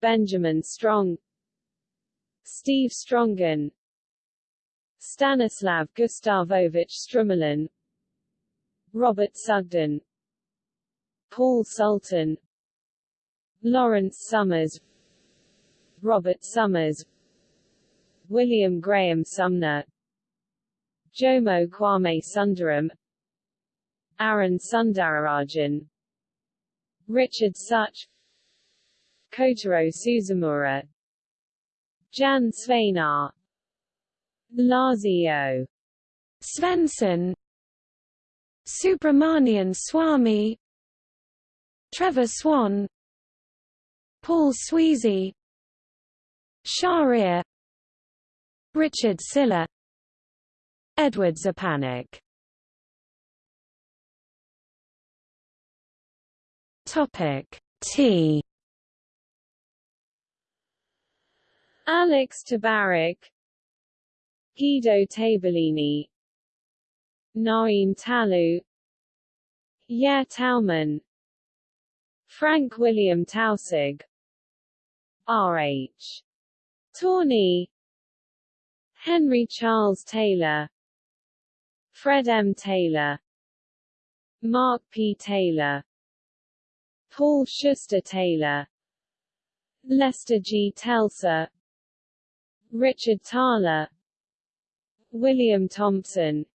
Benjamin Strong Steve Strongen Stanislav Gustavovich Strumilin Robert Sugden Paul Sultan Lawrence Summers Robert Summers William Graham Sumner Jomo Kwame Sundaram Arun Sundararajan Richard Sutch Kotaro Suzumura Jan Svejnar Lazio Svensson Subramanian Swamy Trevor Swan Paul Sweezy Sharia Richard Siller Edward Szczepanik Topic T Alex Tabarrok Guido Tabellini Naim Talu Yair Tauman Frank William Taussig R.H. Tawney Henry Charles Taylor Fred M. Taylor Mark P. Taylor Paul Schuster Taylor Lester G. Telser Richard Thaler William Thompson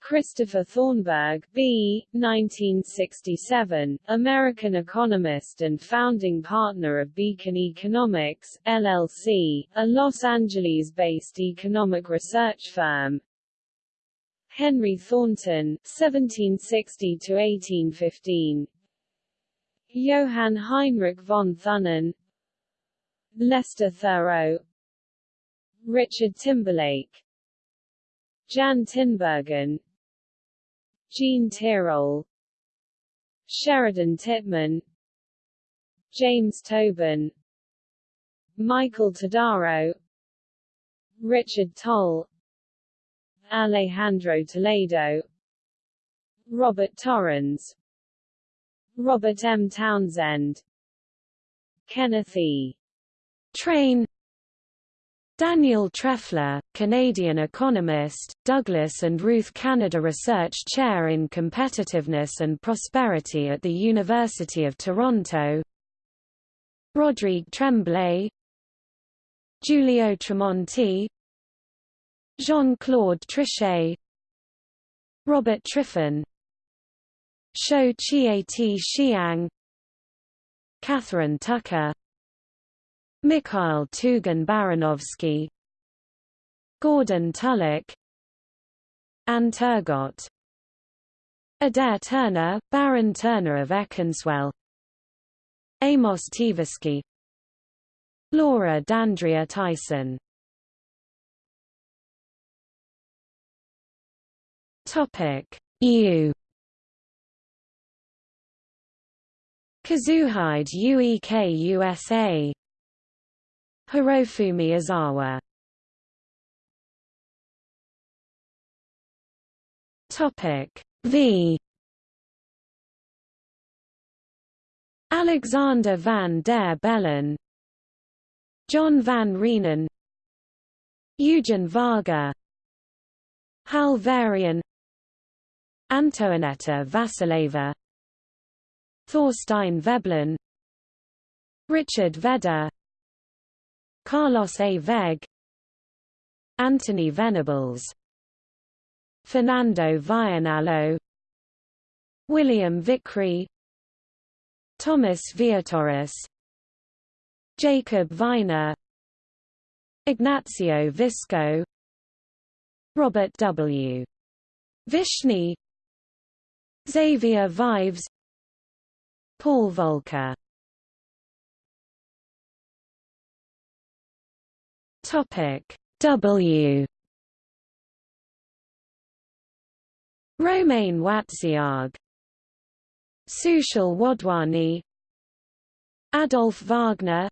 Christopher Thornberg B. 1967, American economist and founding partner of Beacon Economics, LLC, a Los Angeles-based economic research firm. Henry Thornton 1760–1815 Johann Heinrich von Thunen Lester Thurow Richard Timberlake Jan Tinbergen Jean Tirole Sheridan Titman James Tobin Michael Todaro Richard Tol Alejandro Toledo Robert Torrens Robert M. Townsend. Kenneth E. Train. Daniel Trefler, Canadian economist, Douglas and Ruth Canada Research Chair in Competitiveness and Prosperity at the University of Toronto. Rodrigue Tremblay. Giulio Tremonti. Jean-Claude Trichet. Robert Triffin Shou Chieti Xiang Catherine Tucker Mikhail Tugan Baranovsky Gordon Tullock Anne Turgot Adair Turner, Baron Turner of Eccleswell Amos Tversky Laura D'Andrea Tyson. Topic. U Kazuhide UEK USA Hirofumi Uzawa. Topic V. Alexander van der Bellen. John van Reenen Eugen Varga. Hal Varian Antoinetta Vasileva Thorstein Veblen Richard Vedder Carlos A. Vegh Anthony Venables Fernando Vianello William Vickrey Thomas Viatoris Jacob Viner Ignazio Visco Robert W. Vishny Xavier Vives Paul Volcker. Topic W. Romain Wacziarg Sushil Wadhwani. Adolf Wagner.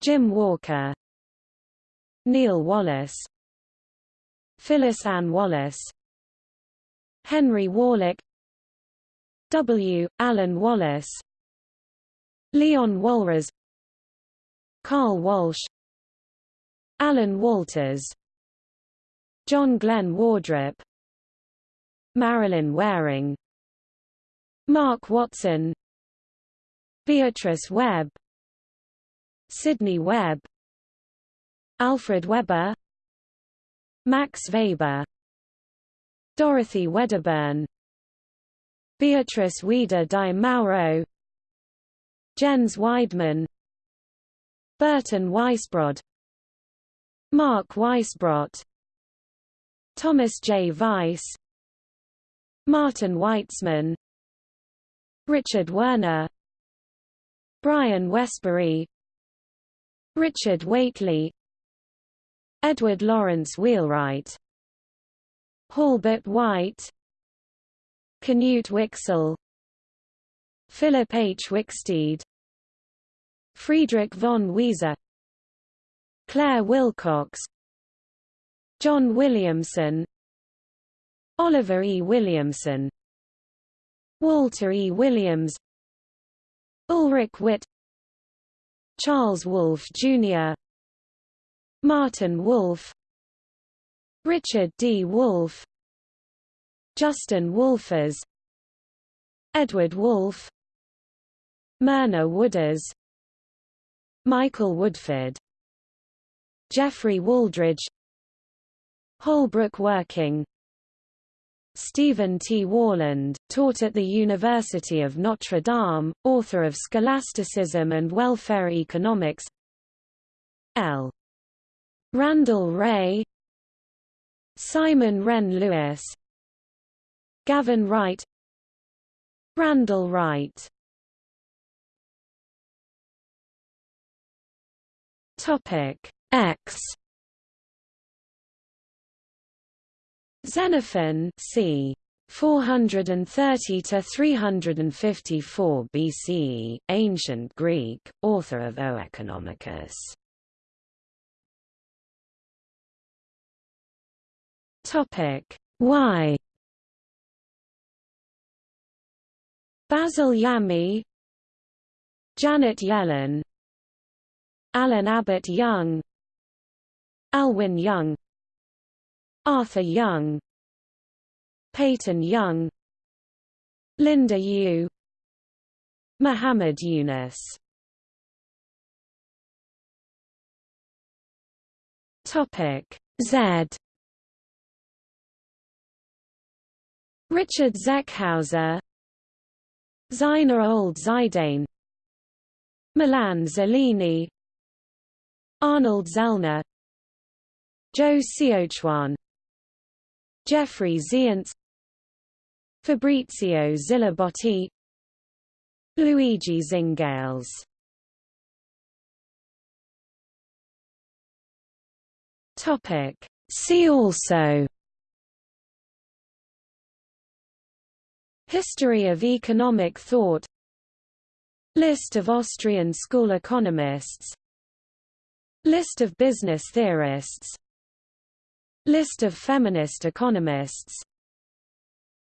Jim Walker. Neil Wallace. Phyllis Ann Wallace. Henry Warlick W. Alan Wallace Leon Walras Carl Walsh Alan Walters John Glenn Wardrop Marilyn Waring Mark Watson Beatrice Webb Sidney Webb Alfred Weber Max Weber Dorothy Wedderburn Beatrice Weder di Mauro Jens Weidmann Burton Weisbrod Mark Weisbrot Thomas J. Weiss Martin Weitzman Richard Werner Brian Wesbury Richard Whately Edward Lawrence Wheelwright Halbert White Knut Wicksell Philip H. Wicksteed Friedrich von Wieser Claire Wilcox John Williamson Oliver E. Williamson Walter E. Williams Ulrich Witt Charles Wolf, Jr. Martin Wolf Richard D. Wolff Justin Wolfers Edward Wolff Myrna Wooders Michael Woodford Jeffrey Wooldridge Holbrook Working Stephen T. Worland, taught at the University of Notre Dame, author of Scholasticism and Welfare Economics L. Randall Wray Simon Wren Lewis Gavin Wright Randall Wright Topic X Xenophon c. 430 to 354 BCE, ancient Greek, author of Oeconomicus. Topic Y Basil Yamey Janet Yellen Allyn Abbott Young Alwyn Young Arthur Young Peyton Young Linda Yueh Muhammad Yunus. Topic Z. Richard Zeckhauser Zeiner Old Zidane. Milan Zeleny. Arnold Zellner. Joe Siochuan Jeffrey Zients. Fabrizio Zilibotti Luigi Zingales. Topic. See also History of economic thought. List of Austrian school economists. List of business theorists. List of feminist economists.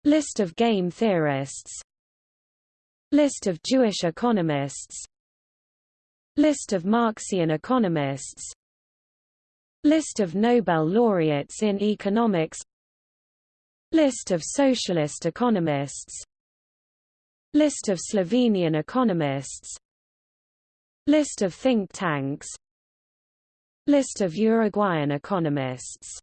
List of game theorists. List of Jewish economists. List of Marxian economists. List of Nobel laureates in economics List of socialist economists. List of Slovenian economists. List of think tanks. List of Uruguayan economists